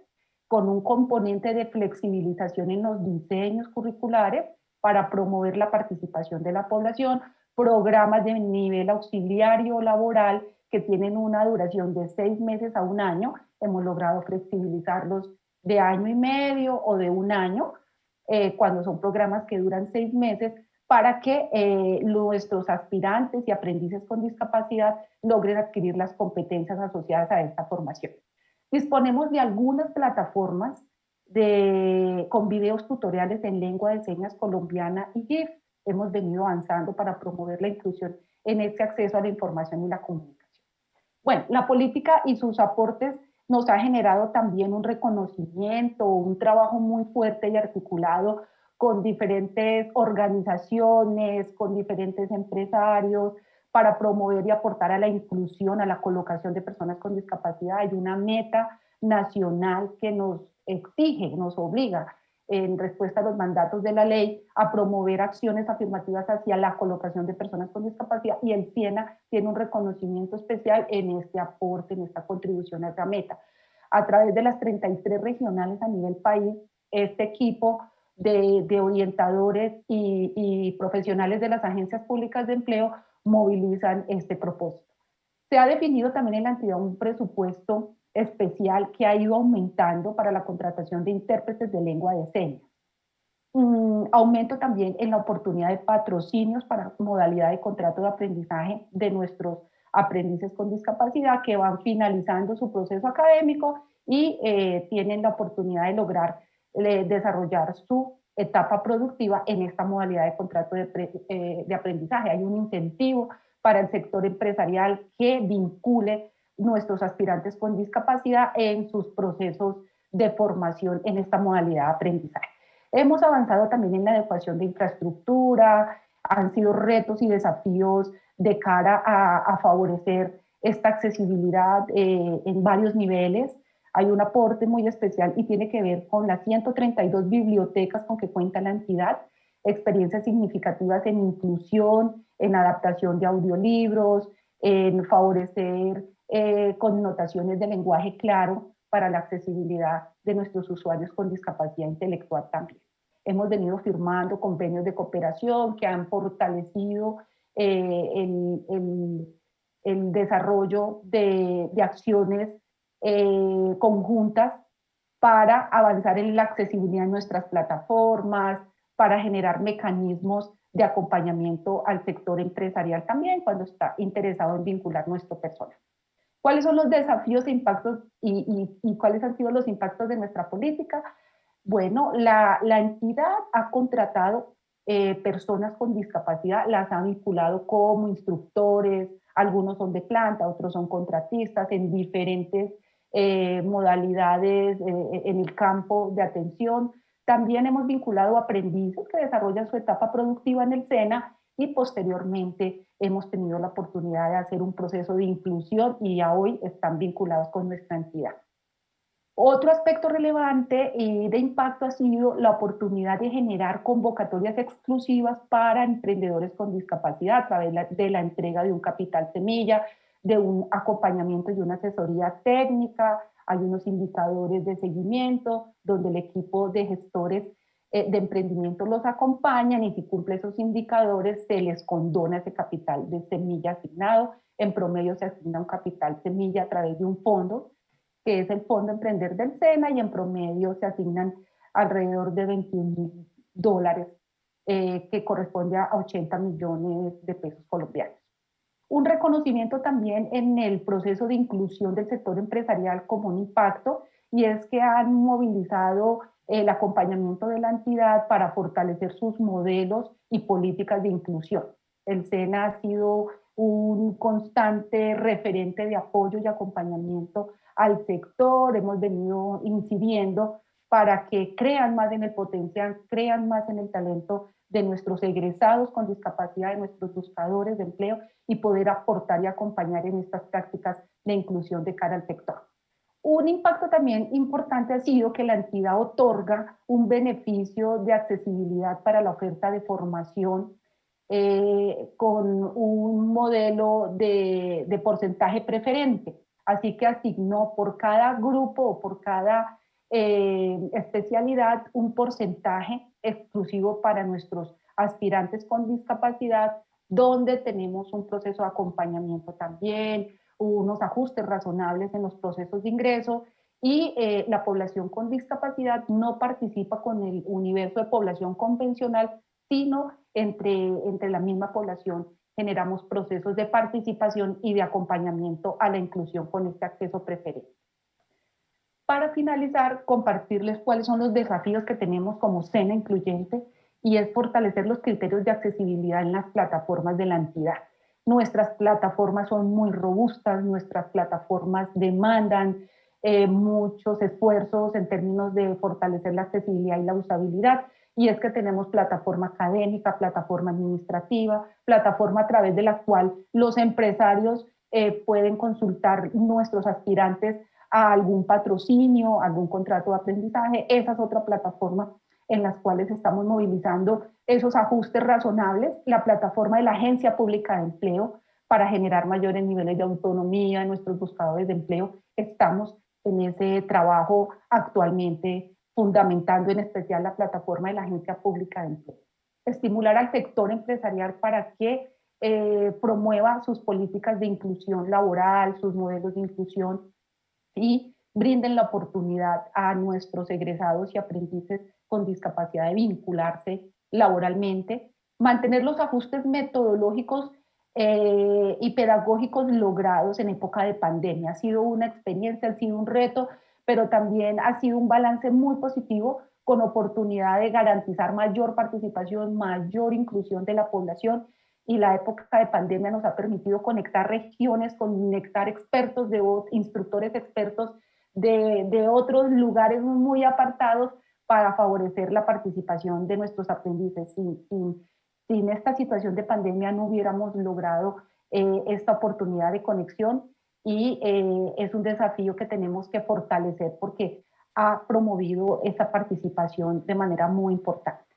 con un componente de flexibilización en los diseños curriculares para promover la participación de la población, programas de nivel auxiliario laboral que tienen una duración de seis meses a un año, hemos logrado flexibilizarlos de año y medio o de un año, eh, cuando son programas que duran seis meses, para que eh, nuestros aspirantes y aprendices con discapacidad logren adquirir las competencias asociadas a esta formación. Disponemos de algunas plataformas de, con videos tutoriales en lengua de señas colombiana y GIF. Hemos venido avanzando para promover la inclusión en este acceso a la información y la comunicación. Bueno, la política y sus aportes nos ha generado también un reconocimiento, un trabajo muy fuerte y articulado con diferentes organizaciones, con diferentes empresarios, para promover y aportar a la inclusión, a la colocación de personas con discapacidad. Hay una meta nacional que nos exige, nos obliga en respuesta a los mandatos de la ley, a promover acciones afirmativas hacia la colocación de personas con discapacidad y el SIENA tiene un reconocimiento especial en este aporte, en esta contribución a esa meta. A través de las 33 regionales a nivel país, este equipo de, de orientadores y profesionales de las agencias públicas de empleo movilizan este propósito. Se ha definido también en la entidad un presupuesto especial que ha ido aumentando para la contratación de intérpretes de lengua de señas. aumento también en la oportunidad de patrocinios para modalidad de contrato de aprendizaje de nuestros aprendices con discapacidad que van finalizando su proceso académico y eh, tienen la oportunidad de lograr eh, desarrollar su etapa productiva en esta modalidad de contrato de, eh, de aprendizaje. Hay un incentivo para el sector empresarial que vincule nuestros aspirantes con discapacidad en sus procesos de formación en esta modalidad de aprendizaje. Hemos avanzado también en la adecuación de infraestructura, han sido retos y desafíos de cara a, favorecer esta accesibilidad eh, en varios niveles. Hay un aporte muy especial y tiene que ver con las 132 bibliotecas con que cuenta la entidad, experiencias significativas en inclusión, en adaptación de audiolibros, en favorecer eh, connotaciones de lenguaje claro para la accesibilidad de nuestros usuarios con discapacidad intelectual también. Hemos venido firmando convenios de cooperación que han fortalecido eh, el, el, desarrollo de, de acciones eh, conjuntas para avanzar en la accesibilidad de nuestras plataformas, para generar mecanismos de acompañamiento al sector empresarial también cuando está interesado en vincular nuestro personal. ¿Cuáles son los desafíos e impactos y, cuáles han sido los impactos de nuestra política? Bueno, la, entidad ha contratado eh, personas con discapacidad, las ha vinculado como instructores, algunos son de planta, otros son contratistas en diferentes eh, modalidades eh, en el campo de atención. También hemos vinculado aprendices que desarrollan su etapa productiva en el SENA y posteriormente hemos tenido la oportunidad de hacer un proceso de inclusión y ya hoy están vinculados con nuestra entidad. Otro aspecto relevante y de impacto ha sido la oportunidad de generar convocatorias exclusivas para emprendedores con discapacidad a través de la entrega de un capital semilla, de un acompañamiento y una asesoría técnica, hay unos indicadores de seguimiento donde el equipo de gestores eh, de emprendimiento los acompañan y si cumple esos indicadores se les condona ese capital de semilla asignado. En promedio se asigna un capital semilla a través de un fondo, que es el Fondo Emprender del SENA, y en promedio se asignan alrededor de 21 mil dólares, eh, que corresponde a 80 millones de pesos colombianos. Un reconocimiento también en el proceso de inclusión del sector empresarial como un impacto, y es que han movilizado el acompañamiento de la entidad para fortalecer sus modelos y políticas de inclusión. El SENA ha sido un constante referente de apoyo y acompañamiento al sector, hemos venido incidiendo para que crean más en el potencial, crean más en el talento de nuestros egresados con discapacidad, de nuestros buscadores de empleo y poder aportar y acompañar en estas prácticas de inclusión de cara al sector. Un impacto también importante ha sido que la entidad otorga un beneficio de accesibilidad para la oferta de formación eh, con un modelo de, de, porcentaje preferente. Así que asignó por cada grupo o por cada eh, especialidad un porcentaje exclusivo para nuestros aspirantes con discapacidad, donde tenemos un proceso de acompañamiento también, unos ajustes razonables en los procesos de ingreso y eh, la población con discapacidad no participa con el universo de población convencional, sino entre, entre la misma población generamos procesos de participación y de acompañamiento a la inclusión con este acceso preferente. Para finalizar, compartirles cuáles son los desafíos que tenemos como SENA Incluyente y es fortalecer los criterios de accesibilidad en las plataformas de la entidad. Nuestras plataformas son muy robustas, nuestras plataformas demandan eh, muchos esfuerzos en términos de fortalecer la accesibilidad y la usabilidad, y es que tenemos plataforma académica, plataforma administrativa, plataforma a través de la cual los empresarios eh, pueden consultar nuestros aspirantes a algún patrocinio, algún contrato de aprendizaje. Esa es otra plataforma en las cuales estamos movilizando esos ajustes razonables, la plataforma de la Agencia Pública de Empleo para generar mayores niveles de autonomía en nuestros buscadores de empleo. Estamos en ese trabajo actualmente fundamentando en especial la plataforma de la Agencia Pública de Empleo. Estimular al sector empresarial para que eh, promueva sus políticas de inclusión laboral, sus modelos de inclusión y brinden la oportunidad a nuestros egresados y aprendices con discapacidad de vincularse laboralmente, mantener los ajustes metodológicos eh, y pedagógicos logrados en época de pandemia. Ha sido una experiencia, ha sido un reto, pero también ha sido un balance muy positivo con oportunidad de garantizar mayor participación, mayor inclusión de la población y la época de pandemia nos ha permitido conectar regiones, conectar expertos, de instructores expertos de, otros lugares muy apartados para favorecer la participación de nuestros aprendices. Sin, sin, esta situación de pandemia no hubiéramos logrado eh, esta oportunidad de conexión y eh, es un desafío que tenemos que fortalecer porque ha promovido esa participación de manera muy importante.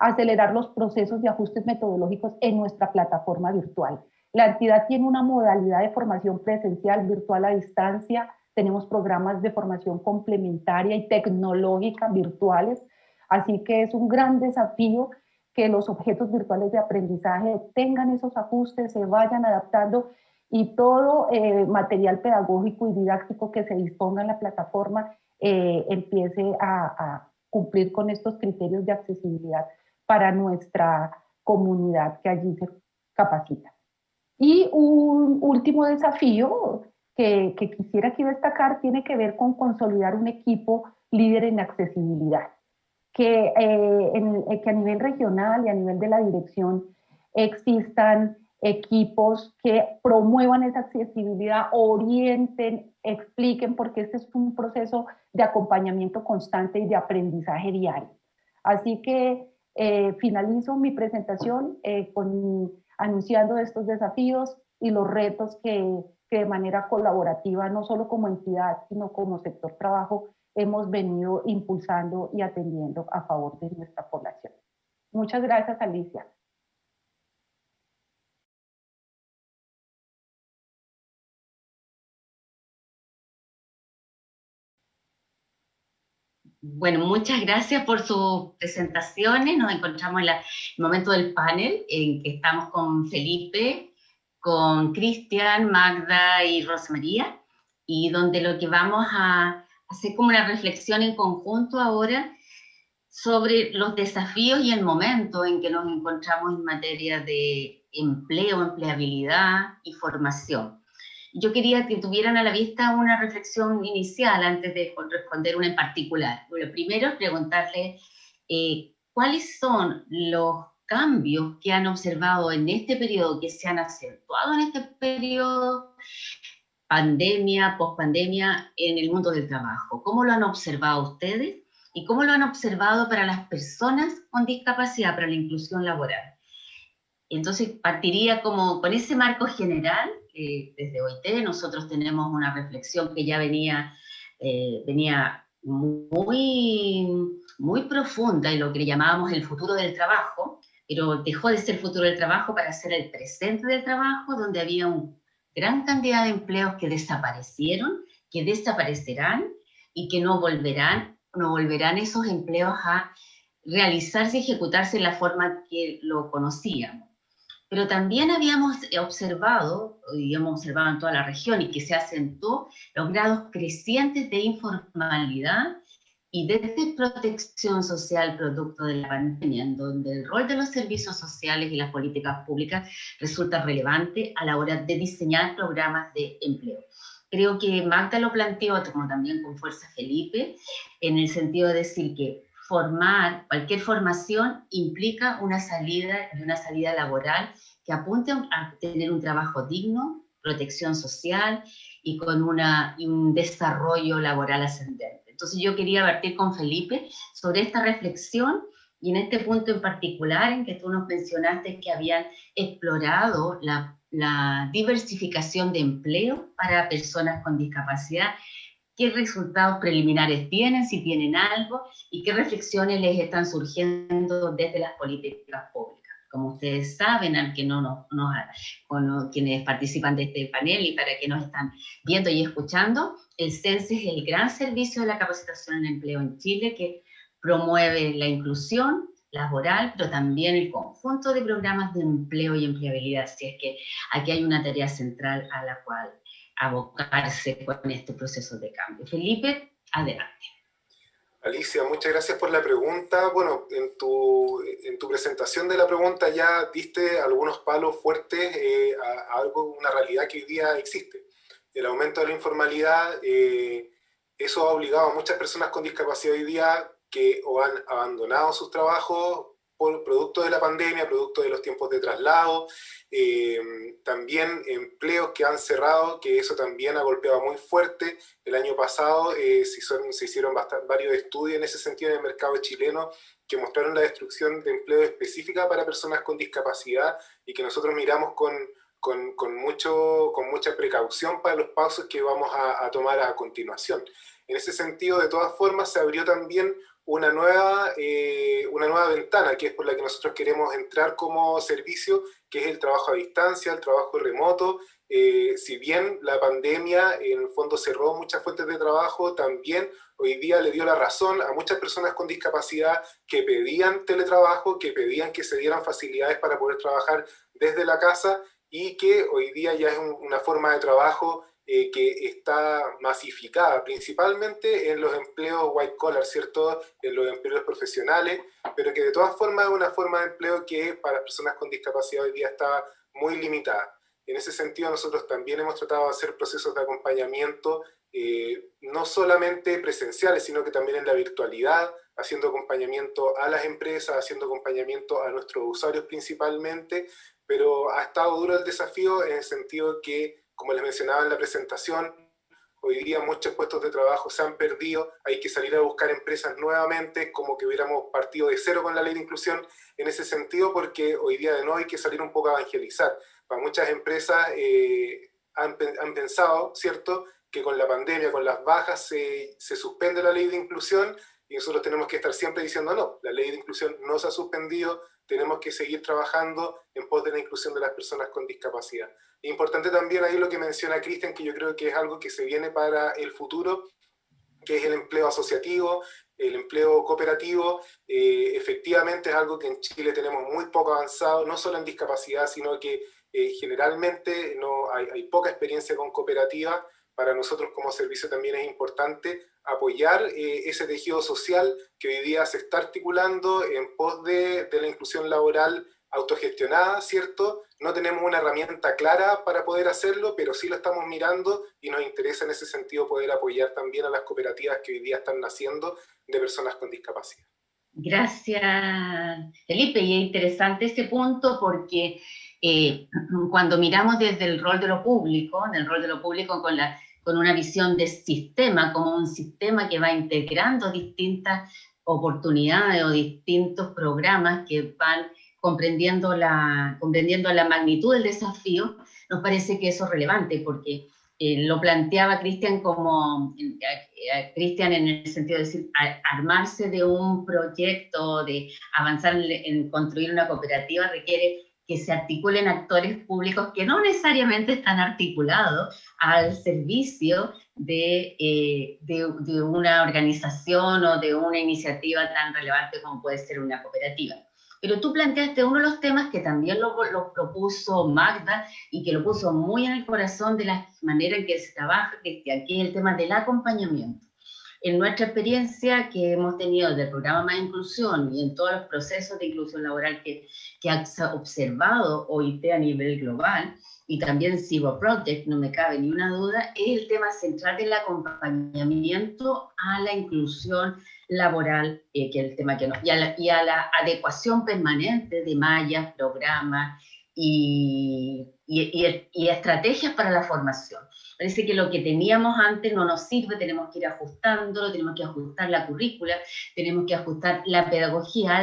Acelerar los procesos de ajustes metodológicos en nuestra plataforma virtual. La entidad tiene una modalidad de formación presencial, virtual a distancia, tenemos programas de formación complementaria y tecnológica virtuales, así que es un gran desafío que los objetos virtuales de aprendizaje tengan esos ajustes, se vayan adaptando y todo eh, material pedagógico y didáctico que se disponga en la plataforma eh, empiece a, a, cumplir con estos criterios de accesibilidad para nuestra comunidad que allí se capacita. Y un último desafío que, quisiera aquí destacar tiene que ver con consolidar un equipo líder en accesibilidad, que, eh, eh, que a nivel regional y a nivel de la dirección existan equipos que promuevan esa accesibilidad, orienten, expliquen, porque este es un proceso de acompañamiento constante y de aprendizaje diario. Así que eh, finalizo mi presentación con, anunciando estos desafíos y los retos que, que de manera colaborativa, no solo como entidad, sino como sector trabajo, hemos venido impulsando y atendiendo a favor de nuestra población. Muchas gracias, Alicia. Bueno, muchas gracias por sus presentaciones. Nos encontramos en el momento del panel en que estamos con Felipe, con Cristian, Magda y Rosa María, y donde lo que vamos a hacer como una reflexión en conjunto ahora sobre los desafíos y el momento en que nos encontramos en materia de empleo, empleabilidad y formación. Yo quería que tuvieran a la vista una reflexión inicial antes de responder una en particular. Lo primero es preguntarle eh, cuáles son los cambios que han observado en este periodo, que se han acentuado en este periodo, pandemia, pospandemia, en el mundo del trabajo. ¿Cómo lo han observado ustedes? ¿Y cómo lo han observado para las personas con discapacidad, para la inclusión laboral? Entonces, partiría como con ese marco general, desde OIT nosotros tenemos una reflexión que ya venía, eh, venía muy, muy profunda en lo que llamábamos el futuro del trabajo, pero dejó de ser el futuro del trabajo para ser el presente del trabajo, donde había una gran cantidad de empleos que desaparecieron, que desaparecerán y que no volverán, no volverán esos empleos a realizarse y ejecutarse en la forma que lo conocíamos. Pero también habíamos observado, y hemos observado en toda la región, y que se acentuó los grados crecientes de informalidad y de protección social producto de la pandemia, en donde el rol de los servicios sociales y las políticas públicas resulta relevante a la hora de diseñar programas de empleo. Creo que Magda lo planteó, como también con fuerza Felipe, en el sentido de decir que formar, cualquier formación implica una salida y una salida laboral que apunte a tener un trabajo digno, protección social y con una, un desarrollo laboral ascendente. Entonces yo quería partir con Felipe sobre esta reflexión y en este punto en particular en que tú nos mencionaste que habían explorado la diversificación de empleo para personas con discapacidad qué resultados preliminares tienen, si tienen algo, y qué reflexiones les están surgiendo desde las políticas públicas. Como ustedes saben, al que no nos, no, quienes participan de este panel y para que nos están viendo y escuchando, el CENSE es el gran servicio de la capacitación en empleo en Chile que promueve la inclusión laboral, pero también el conjunto de programas de empleo y empleabilidad. Así es que aquí hay una tarea central a la cual abocarse con este proceso de cambio. Felipe, adelante. Alicia, muchas gracias por la pregunta. Bueno, en tu, en tu presentación de la pregunta ya diste algunos palos fuertes eh, a, algo, una realidad que hoy día existe. El aumento de la informalidad, eh, eso ha obligado a muchas personas con discapacidad hoy día que o han abandonado sus trabajos por producto de la pandemia, producto de los tiempos de traslado, eh, también empleos que han cerrado, que eso también ha golpeado muy fuerte. El año pasado eh, se, se, hicieron varios estudios en ese sentido en el mercado chileno que mostraron la destrucción de empleo específica para personas con discapacidad y que nosotros miramos con, con, con mucho, con mucha precaución para los pasos que vamos a, a tomar a continuación. En ese sentido, de todas formas, se abrió también una nueva, eh, una nueva ventana, que es por la que nosotros queremos entrar como servicio, que es el trabajo a distancia, el trabajo remoto. Eh, si bien la pandemia en el fondo cerró muchas fuentes de trabajo, también hoy día le dio la razón a muchas personas con discapacidad que pedían teletrabajo, que pedían que se dieran facilidades para poder trabajar desde la casa y que hoy día ya es una forma de trabajo eh, que está masificada, principalmente en los empleos white collar, ¿cierto? En los empleos profesionales, pero que de todas formas es una forma de empleo que para personas con discapacidad hoy día está muy limitada. En ese sentido, nosotros también hemos tratado de hacer procesos de acompañamiento, eh, no solamente presenciales, sino que también en la virtualidad, haciendo acompañamiento a las empresas, haciendo acompañamiento a nuestros usuarios principalmente, pero ha estado duro el desafío en el sentido que como les mencionaba en la presentación, hoy día muchos puestos de trabajo se han perdido, hay que salir a buscar empresas nuevamente, como que hubiéramos partido de cero con la ley de inclusión en ese sentido, porque hoy día de nuevo hay que salir un poco a evangelizar. Para muchas empresas eh, han, pensado, ¿cierto?, que con la pandemia, con las bajas, se, se suspende la ley de inclusión y nosotros tenemos que estar siempre diciendo no, la ley de inclusión no se ha suspendido, tenemos que seguir trabajando en pos de la inclusión de las personas con discapacidad. Importante también ahí lo que menciona Cristian, que yo creo que es algo que se viene para el futuro, que es el empleo asociativo, el empleo cooperativo, eh, efectivamente es algo que en Chile tenemos muy poco avanzado, no solo en discapacidad, sino que eh, generalmente no hay, hay, poca experiencia con cooperativa. Para nosotros como servicio también es importante apoyar eh, ese tejido social que hoy día se está articulando en pos de, de la inclusión laboral autogestionada, ¿cierto? No tenemos una herramienta clara para poder hacerlo, pero sí lo estamos mirando y nos interesa en ese sentido poder apoyar también a las cooperativas que hoy día están naciendo de personas con discapacidad. Gracias, Felipe. Y es interesante ese punto porque eh, cuando miramos desde el rol de lo público, en el rol de lo público con, la, con una visión de sistema, como un sistema que va integrando distintas oportunidades o distintos programas que van comprendiendo la, comprendiendo la magnitud del desafío, nos parece que eso es relevante porque eh, lo planteaba Cristian como, eh, Cristian en el sentido de decir, armarse de un proyecto, de avanzar en, construir una cooperativa requiere que se articulen actores públicos que no necesariamente están articulados al servicio de, de, una organización o de una iniciativa tan relevante como puede ser una cooperativa. Pero tú planteaste uno de los temas que también lo, propuso Magda y que lo puso muy en el corazón de la manera en que se trabaja, que aquí es el tema del acompañamiento. En nuestra experiencia que hemos tenido del programa Más Inclusión y en todos los procesos de inclusión laboral que, que ha observado OIT a nivel global, y también Cibo Project, no me cabe ni una duda, es el tema central del acompañamiento a la inclusión laboral, eh, que es el tema que no, y a, la, adecuación permanente de mallas, programas y, y, y, estrategias para la formación. Parece que lo que teníamos antes no nos sirve, tenemos que ir ajustándolo, tenemos que ajustar la currícula, tenemos que ajustar la pedagogía.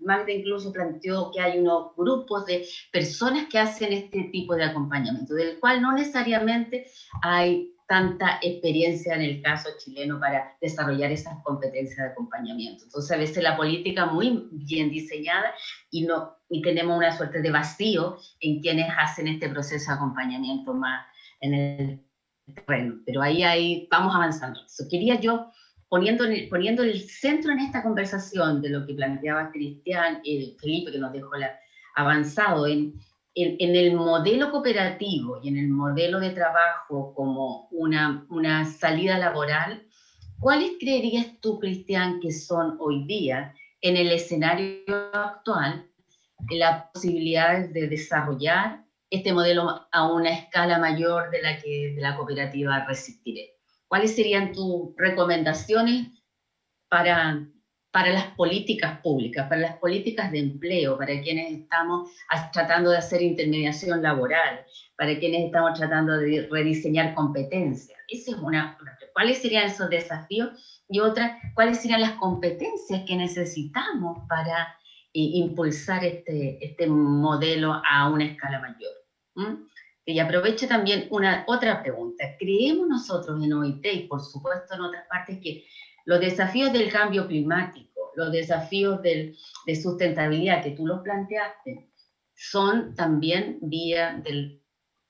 Magda incluso planteó que hay unos grupos de personas que hacen este tipo de acompañamiento, del cual no necesariamente hay tanta experiencia en el caso chileno para desarrollar esas competencias de acompañamiento. Entonces, a veces la política muy bien diseñada y, no, y tenemos una suerte de vacío en quienes hacen este proceso de acompañamiento más en el terreno. Pero ahí, ahí vamos avanzando. quería yo poniendo, poniendo el centro en esta conversación de lo que planteaba Cristian, y Felipe, que nos dejó la, avanzado en, en, el modelo cooperativo y en el modelo de trabajo como una, una salida laboral, ¿cuáles creerías tú, Cristian, que son hoy día en el escenario actual las posibilidades de desarrollar este modelo a una escala mayor de la que de la cooperativa resistiré? ¿Cuáles serían tus recomendaciones para, para las políticas públicas, para las políticas de empleo, para quienes estamos tratando de hacer intermediación laboral, para quienes estamos tratando de rediseñar competencias? Esa es una. ¿Cuáles serían esos desafíos? Y otra, ¿cuáles serían las competencias que necesitamos para eh, impulsar este, este modelo a una escala mayor? Y aprovecho también una otra pregunta. ¿Creemos nosotros en OIT y por supuesto en otras partes que los desafíos del cambio climático, los desafíos de sustentabilidad que tú los planteaste, son también vía de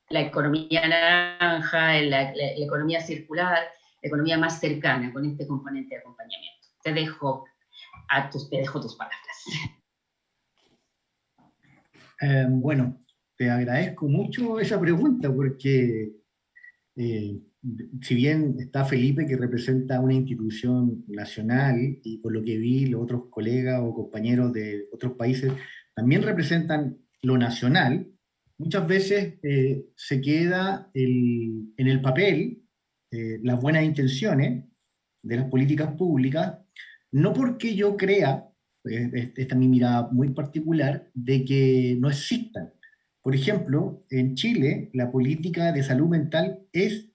la economía naranja, la, economía circular, la economía más cercana con este componente de acompañamiento? Te dejo, a tus, te dejo tus palabras. Eh, bueno, te agradezco mucho esa pregunta porque eh, si bien está Felipe que representa una institución nacional y por lo que vi los otros colegas o compañeros de otros países también representan lo nacional, muchas veces eh, se queda en el papel eh, las buenas intenciones de las políticas públicas, no porque yo crea, esta es mi mirada muy particular, de que no existan, por ejemplo, en Chile, la política de salud mental es,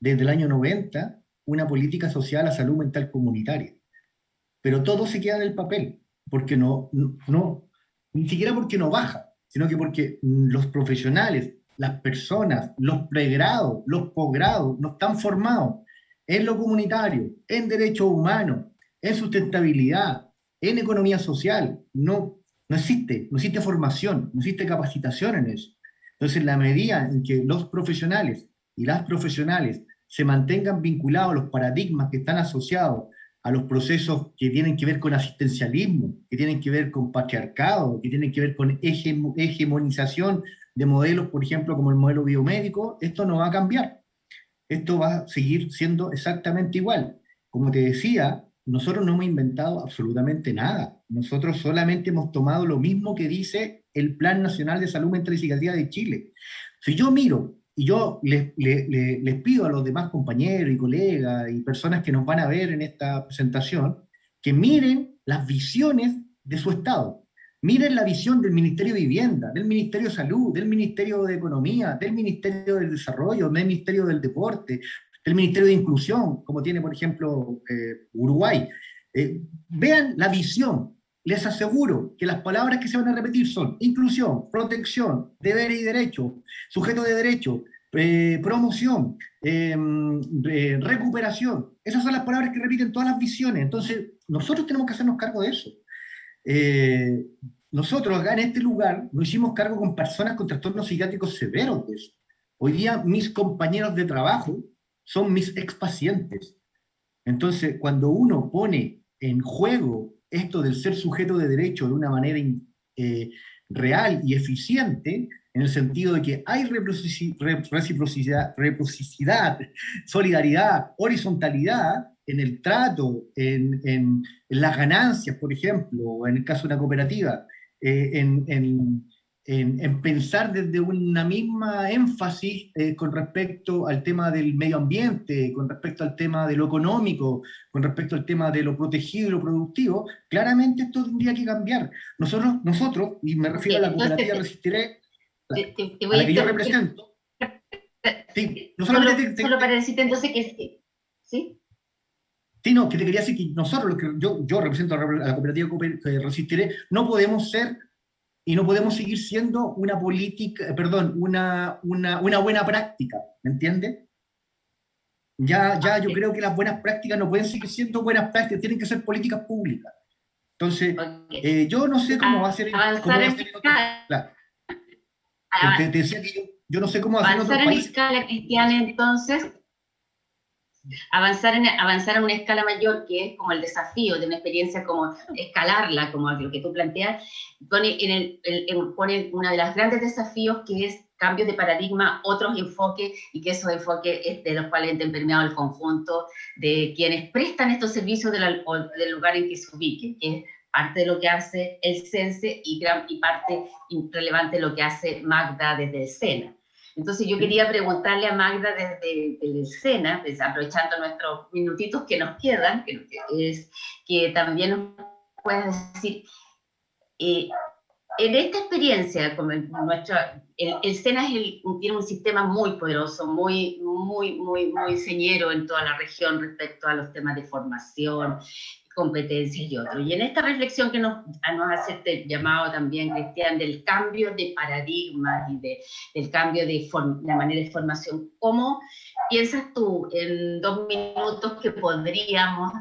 desde el año 90, una política social a salud mental comunitaria. Pero todo se queda en el papel, porque no, no, ni siquiera porque no baja, sino que porque los profesionales, las personas, los pregrados, los posgrados, no están formados en lo comunitario, en derechos humanos, en sustentabilidad, en economía social, no no existe, no existe formación, no existe capacitación en eso. Entonces, en la medida en que los profesionales y las profesionales se mantengan vinculados a los paradigmas que están asociados a los procesos que tienen que ver con asistencialismo, que tienen que ver con patriarcado, que tienen que ver con hegemonización de modelos, por ejemplo, como el modelo biomédico, esto no va a cambiar. Esto va a seguir siendo exactamente igual. Como te decía, nosotros no hemos inventado absolutamente nada. Nosotros solamente hemos tomado lo mismo que dice el Plan Nacional de Salud Mental y Psiquiatría de Chile. Si yo miro y yo les, les, pido a los demás compañeros y colegas y personas que nos van a ver en esta presentación, que miren las visiones de su Estado. Miren la visión del Ministerio de Vivienda, del Ministerio de Salud, del Ministerio de Economía, del Ministerio del Desarrollo, del Ministerio del Deporte, del Ministerio de Inclusión, como tiene, por ejemplo, eh, Uruguay. Eh, vean la visión. Les aseguro que las palabras que se van a repetir son inclusión, protección, deberes y derechos, sujeto de derecho, eh, promoción, em, recuperación. Esas son las palabras que repiten todas las visiones. Entonces, nosotros tenemos que hacernos cargo de eso. nosotros acá en este lugar nos hicimos cargo con personas con trastornos psiquiátricos severos. Hoy día mis compañeros de trabajo son mis expacientes. Entonces, cuando uno pone en juego esto del ser sujeto de derecho de una manera eh, real y eficiente, en el sentido de que hay reciprocidad, solidaridad, horizontalidad en el trato, en, en, las ganancias, por ejemplo, en el caso de una cooperativa, eh, en, en, pensar desde una misma énfasis eh, con respecto al tema del medio ambiente, con respecto al tema de lo económico, con respecto al tema de lo protegido y lo productivo, claramente esto tendría que cambiar. Nosotros, nosotros y me refiero a la cooperativa Resistiré, a la que yo represento, *laughs* sí, no solo, solo para decirte entonces que... ¿Sí? Sí, no, que te quería decir que nosotros, yo, yo represento a la cooperativa Resistiré, no podemos ser y no podemos seguir siendo una política, perdón, una, una, una buena práctica, ¿me entiende? Ya, ya yo creo que las buenas prácticas no pueden seguir siendo buenas prácticas, tienen que ser políticas públicas. Entonces, eh, yo no sé cómo va a ser... Cómo va a ser te, decía que yo, yo, no sé cómo va a ser en escala, Cristiana, entonces, Avanzar, en, avanzar a una escala mayor, que es como el desafío de una experiencia como escalarla, como lo que tú planteas, pone, en el, pone uno de los grandes desafíos que es cambio de paradigma, otros enfoques, y que esos enfoques es de los cuales han permeado el conjunto de quienes prestan estos servicios del lugar en que se ubiquen, que es parte de lo que hace el CENSE y, gran, y parte relevante de lo que hace Magda desde el SENA. Entonces yo quería preguntarle a Magda desde, el SENA, pues, aprovechando nuestros minutitos que nos quedan, que, es, que también nos puedas decir, eh, en esta experiencia, como nuestro, el, SENA tiene un sistema muy poderoso, muy, muy, muy, muy señero en toda la región respecto a los temas de formación, competencias y otros. Y en esta reflexión que nos, nos hace este llamado también, Cristian, del cambio de paradigma y de, del cambio de la manera de formación, ¿cómo piensas tú en dos minutos que podríamos,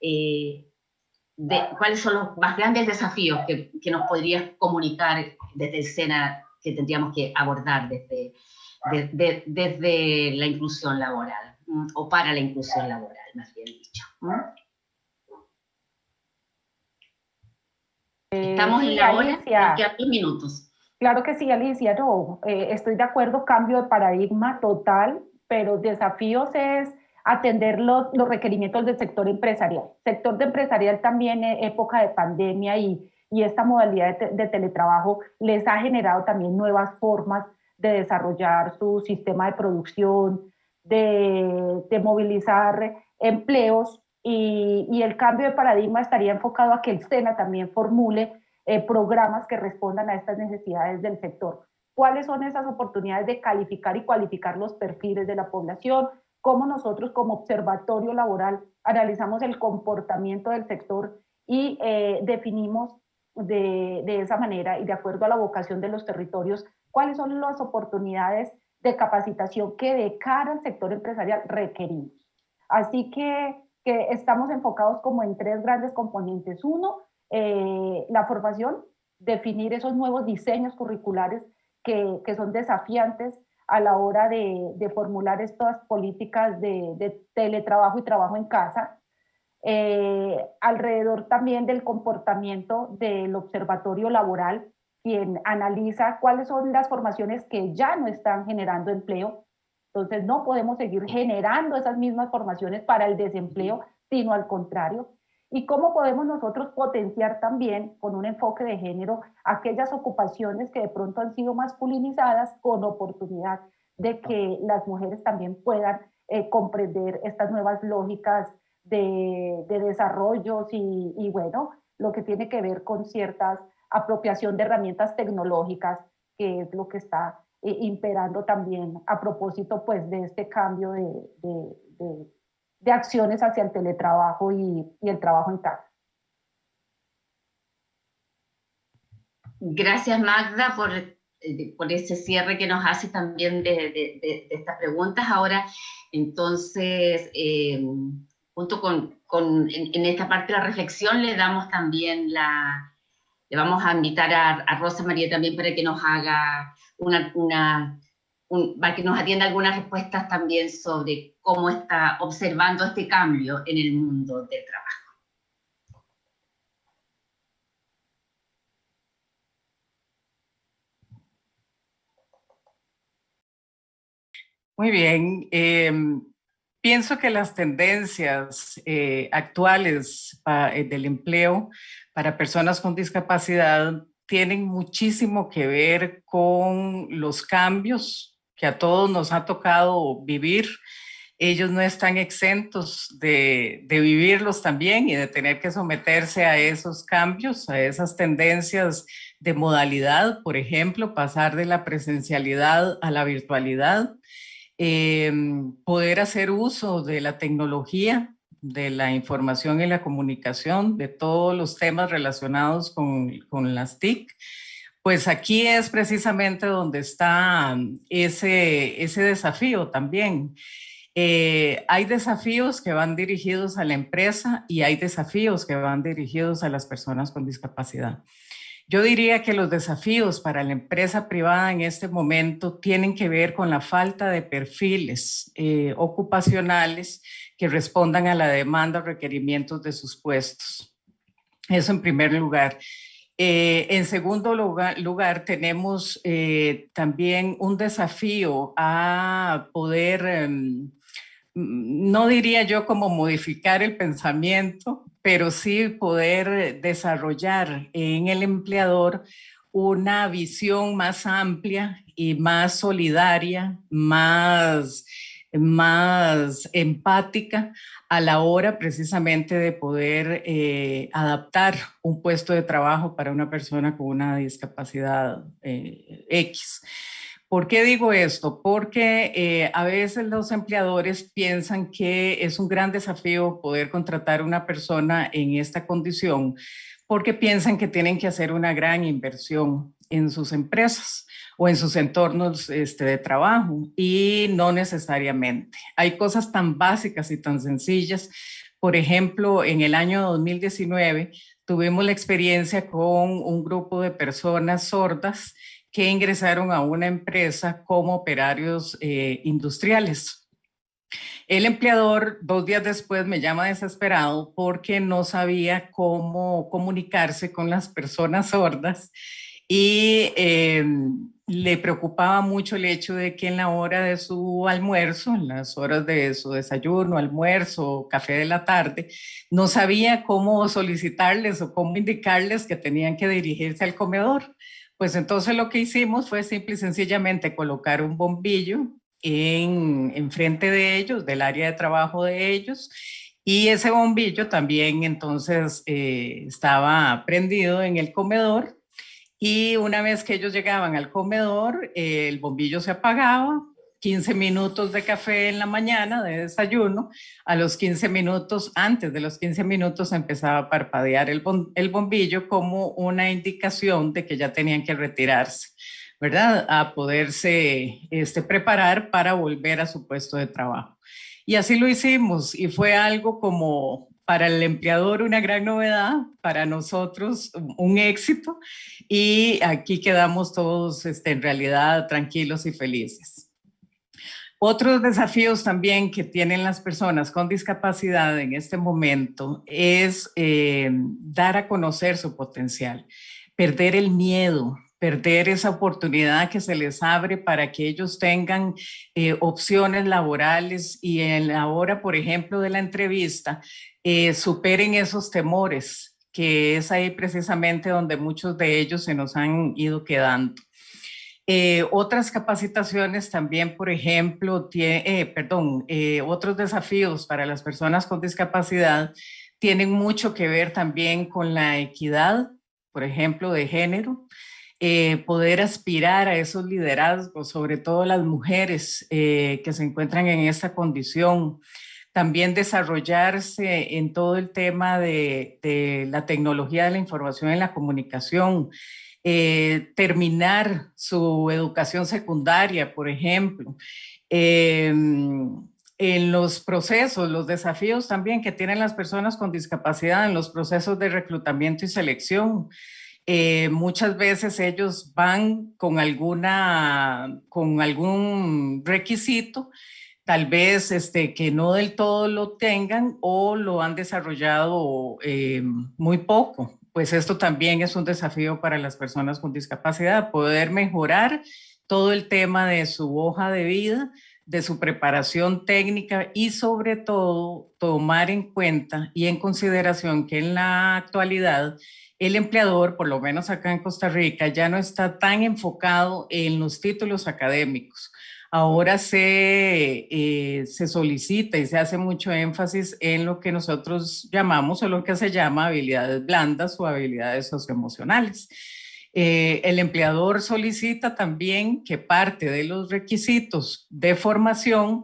eh, de, cuáles son los más grandes desafíos que, que, nos podrías comunicar desde el SENA que tendríamos que abordar desde, desde la inclusión laboral, o para la inclusión laboral, más bien dicho? Estamos en la hora, dos minutos. Claro que sí, Alicia, no, eh, estoy de acuerdo, cambio de paradigma total, pero desafíos es atender los, los requerimientos del sector empresarial. Sector de empresarial también en época de pandemia y, y esta modalidad de, de, teletrabajo les ha generado también nuevas formas de desarrollar su sistema de producción, de, de movilizar empleos y, el cambio de paradigma estaría enfocado a que el SENA también formule eh, programas que respondan a estas necesidades del sector. ¿Cuáles son esas oportunidades de calificar y cualificar los perfiles de la población? ¿Cómo nosotros como observatorio laboral analizamos el comportamiento del sector y eh, definimos de, de esa manera y de acuerdo a la vocación de los territorios cuáles son las oportunidades de capacitación que de cara al sector empresarial requerimos? Así que que estamos enfocados como en tres grandes componentes. Uno, eh, la formación, definir esos nuevos diseños curriculares que, que son desafiantes a la hora de, de formular estas políticas de, teletrabajo y trabajo en casa. Eh, alrededor también del comportamiento del observatorio laboral, quien analiza cuáles son las formaciones que ya no están generando empleo entonces no podemos seguir generando esas mismas formaciones para el desempleo, sino al contrario. ¿Y cómo podemos nosotros potenciar también con un enfoque de género aquellas ocupaciones que de pronto han sido masculinizadas con oportunidad de que las mujeres también puedan eh, comprender estas nuevas lógicas de, desarrollos y, y, bueno, lo que tiene que ver con ciertas apropiación de herramientas tecnológicas, que es lo que está eh, imperando también a propósito pues de este cambio de, de, de, acciones hacia el teletrabajo y, el trabajo en casa. Gracias Magda por, eh, por ese cierre que nos hace también de, de estas preguntas. Ahora, entonces, eh, junto con, con en, esta parte de la reflexión le damos también la, le vamos a invitar a, Rosa María también para que nos haga una, para que nos atienda algunas respuestas también sobre cómo está observando este cambio en el mundo del trabajo. Muy bien. Em, pienso que las tendencias eh, actuales eh, del empleo para personas con discapacidad tienen muchísimo que ver con los cambios que a todos nos ha tocado vivir. Ellos no están exentos de, vivirlos también y de tener que someterse a esos cambios, a esas tendencias de modalidad, por ejemplo, pasar de la presencialidad a la virtualidad, eh, poder hacer uso de la tecnología de la información y la comunicación, de todos los temas relacionados con, con las TIC, pues aquí es precisamente donde está ese, ese desafío también. Eh, hay desafíos que van dirigidos a la empresa y hay desafíos que van dirigidos a las personas con discapacidad. Yo diría que los desafíos para la empresa privada en este momento tienen que ver con la falta de perfiles eh, ocupacionales que respondan a la demanda o requerimientos de sus puestos. Eso en primer lugar. Eh, en segundo lugar, tenemos eh, también un desafío a poder, em, no diría yo como modificar el pensamiento, pero sí poder desarrollar en el empleador una visión más amplia y más solidaria, más más empática a la hora precisamente de poder eh, adaptar un puesto de trabajo para una persona con una discapacidad eh, X. ¿Por qué digo esto? Porque eh, a veces los empleadores piensan que es un gran desafío poder contratar a una persona en esta condición porque piensan que tienen que hacer una gran inversión en sus empresas o en sus entornos este, de trabajo y no necesariamente. Hay cosas tan básicas y tan sencillas. Por ejemplo, en el año 2019 tuvimos la experiencia con un grupo de personas sordas que ingresaron a una empresa como operarios eh, industriales. El empleador dos días después me llama desesperado porque no sabía cómo comunicarse con las personas sordas y eh, le preocupaba mucho el hecho de que en la hora de su almuerzo, en las horas de su desayuno, almuerzo, café de la tarde, no sabía cómo solicitarles o cómo indicarles que tenían que dirigirse al comedor. Pues entonces lo que hicimos fue simple y sencillamente colocar un bombillo en, en frente de ellos, del área de trabajo de ellos, y ese bombillo también entonces eh, estaba prendido en el comedor y una vez que ellos llegaban al comedor, el bombillo se apagaba, 15 minutos de café en la mañana, de desayuno, a los 15 minutos, antes de los 15 minutos empezaba a parpadear el, bombillo como una indicación de que ya tenían que retirarse, ¿verdad? A poderse este, preparar para volver a su puesto de trabajo. Y así lo hicimos y fue algo como para el empleador una gran novedad, para nosotros un éxito y aquí quedamos todos este, en realidad tranquilos y felices. Otros desafíos también que tienen las personas con discapacidad en este momento es eh, dar a conocer su potencial, perder el miedo, perder esa oportunidad que se les abre para que ellos tengan eh, opciones laborales y en la hora, por ejemplo, de la entrevista, eh, superen esos temores, que es ahí precisamente donde muchos de ellos se nos han ido quedando. Eh, otras capacitaciones también, por ejemplo, tiene, eh, perdón, eh, otros desafíos para las personas con discapacidad tienen mucho que ver también con la equidad, por ejemplo, de género, poder aspirar a esos liderazgos, sobre todo las mujeres que se encuentran en esta condición, también desarrollarse en todo el tema de, la tecnología de la información y la comunicación, eh, terminar su educación secundaria, por ejemplo. Em, en los procesos, los desafíos también que tienen las personas con discapacidad en los procesos de reclutamiento y selección. Eh, muchas veces ellos van con, alguna, con algún requisito, tal vez este, que no del todo lo tengan o lo han desarrollado eh, muy poco. Pues esto también es un desafío para las personas con discapacidad, poder mejorar todo el tema de su hoja de vida, de su preparación técnica y sobre todo tomar en cuenta y en consideración que en la actualidad el empleador, por lo menos acá en Costa Rica, ya no está tan enfocado en los títulos académicos ahora se, eh, se solicita y se hace mucho énfasis en lo que nosotros llamamos o lo que se llama habilidades blandas o habilidades socioemocionales. Eh, el empleador solicita también que parte de los requisitos de formación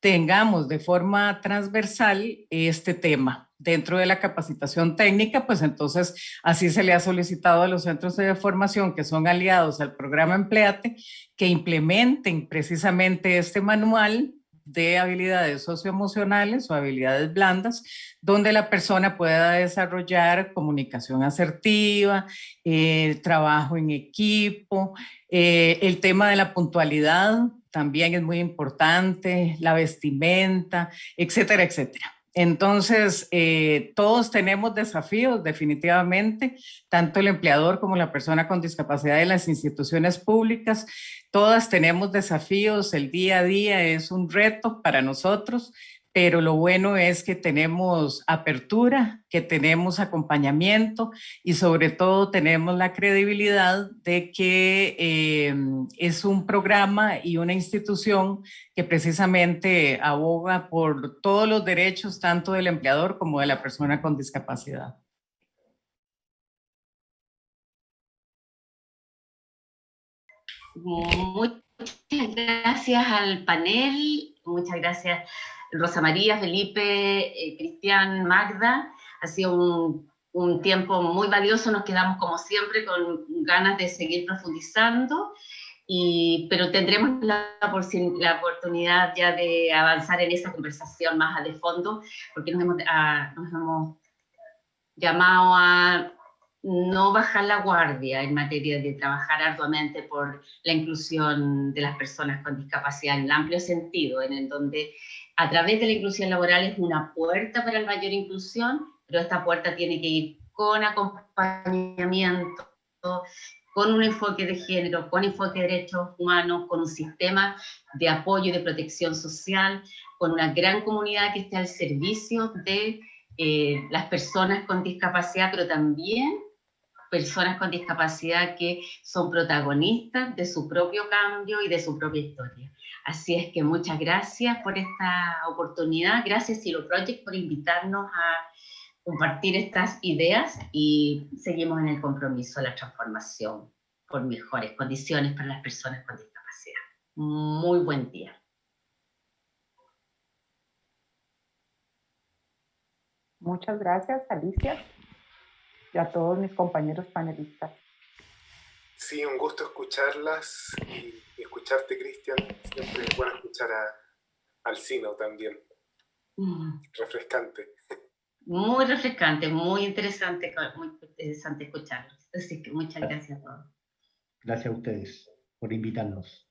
tengamos de forma transversal este tema dentro de la capacitación técnica, pues entonces así se le ha solicitado a los centros de formación que son aliados al programa Empleate que implementen precisamente este manual de habilidades socioemocionales o habilidades blandas, donde la persona pueda desarrollar comunicación asertiva, eh, trabajo en equipo, eh, el tema de la puntualidad también es muy importante, la vestimenta, etcétera, etcétera. Entonces, eh, todos tenemos desafíos definitivamente, tanto el empleador como la persona con discapacidad de las instituciones públicas, todas tenemos desafíos, el día a día es un reto para nosotros, pero lo bueno es que tenemos apertura, que tenemos acompañamiento y sobre todo tenemos la credibilidad de que eh, es un programa y una institución que precisamente aboga por todos los derechos tanto del empleador como de la persona con discapacidad. Muchas gracias al panel, muchas gracias Rosa María, Felipe, eh, Cristian, Magda. Ha sido un, tiempo muy valioso, nos quedamos como siempre con ganas de seguir profundizando, y, pero tendremos la, oportunidad ya de avanzar en esa conversación más de fondo, porque hemos, nos hemos llamado a no bajar la guardia en materia de trabajar arduamente por la inclusión de las personas con discapacidad en el amplio sentido, en el donde a través de la inclusión laboral es una puerta para la mayor inclusión, pero esta puerta tiene que ir con acompañamiento, con un enfoque de género, con enfoque de derechos humanos, con un sistema de apoyo y de protección social, con una gran comunidad que esté al servicio de eh, las personas con discapacidad, pero también personas con discapacidad que son protagonistas de su propio cambio y de su propia historia. Así es que muchas gracias por esta oportunidad, gracias Silo Project por invitarnos a compartir estas ideas y seguimos en el compromiso de la transformación por mejores condiciones para las personas con discapacidad. Muy buen día. Muchas gracias, Alicia y a todos mis compañeros panelistas. Sí, un gusto escucharlas y, escucharte, Cristian. Siempre es bueno escuchar a, al Sino también. Mm. Refrescante. Muy refrescante, muy interesante, muy interesante escucharlos. Así que muchas gracias a todos. Gracias a ustedes por invitarnos.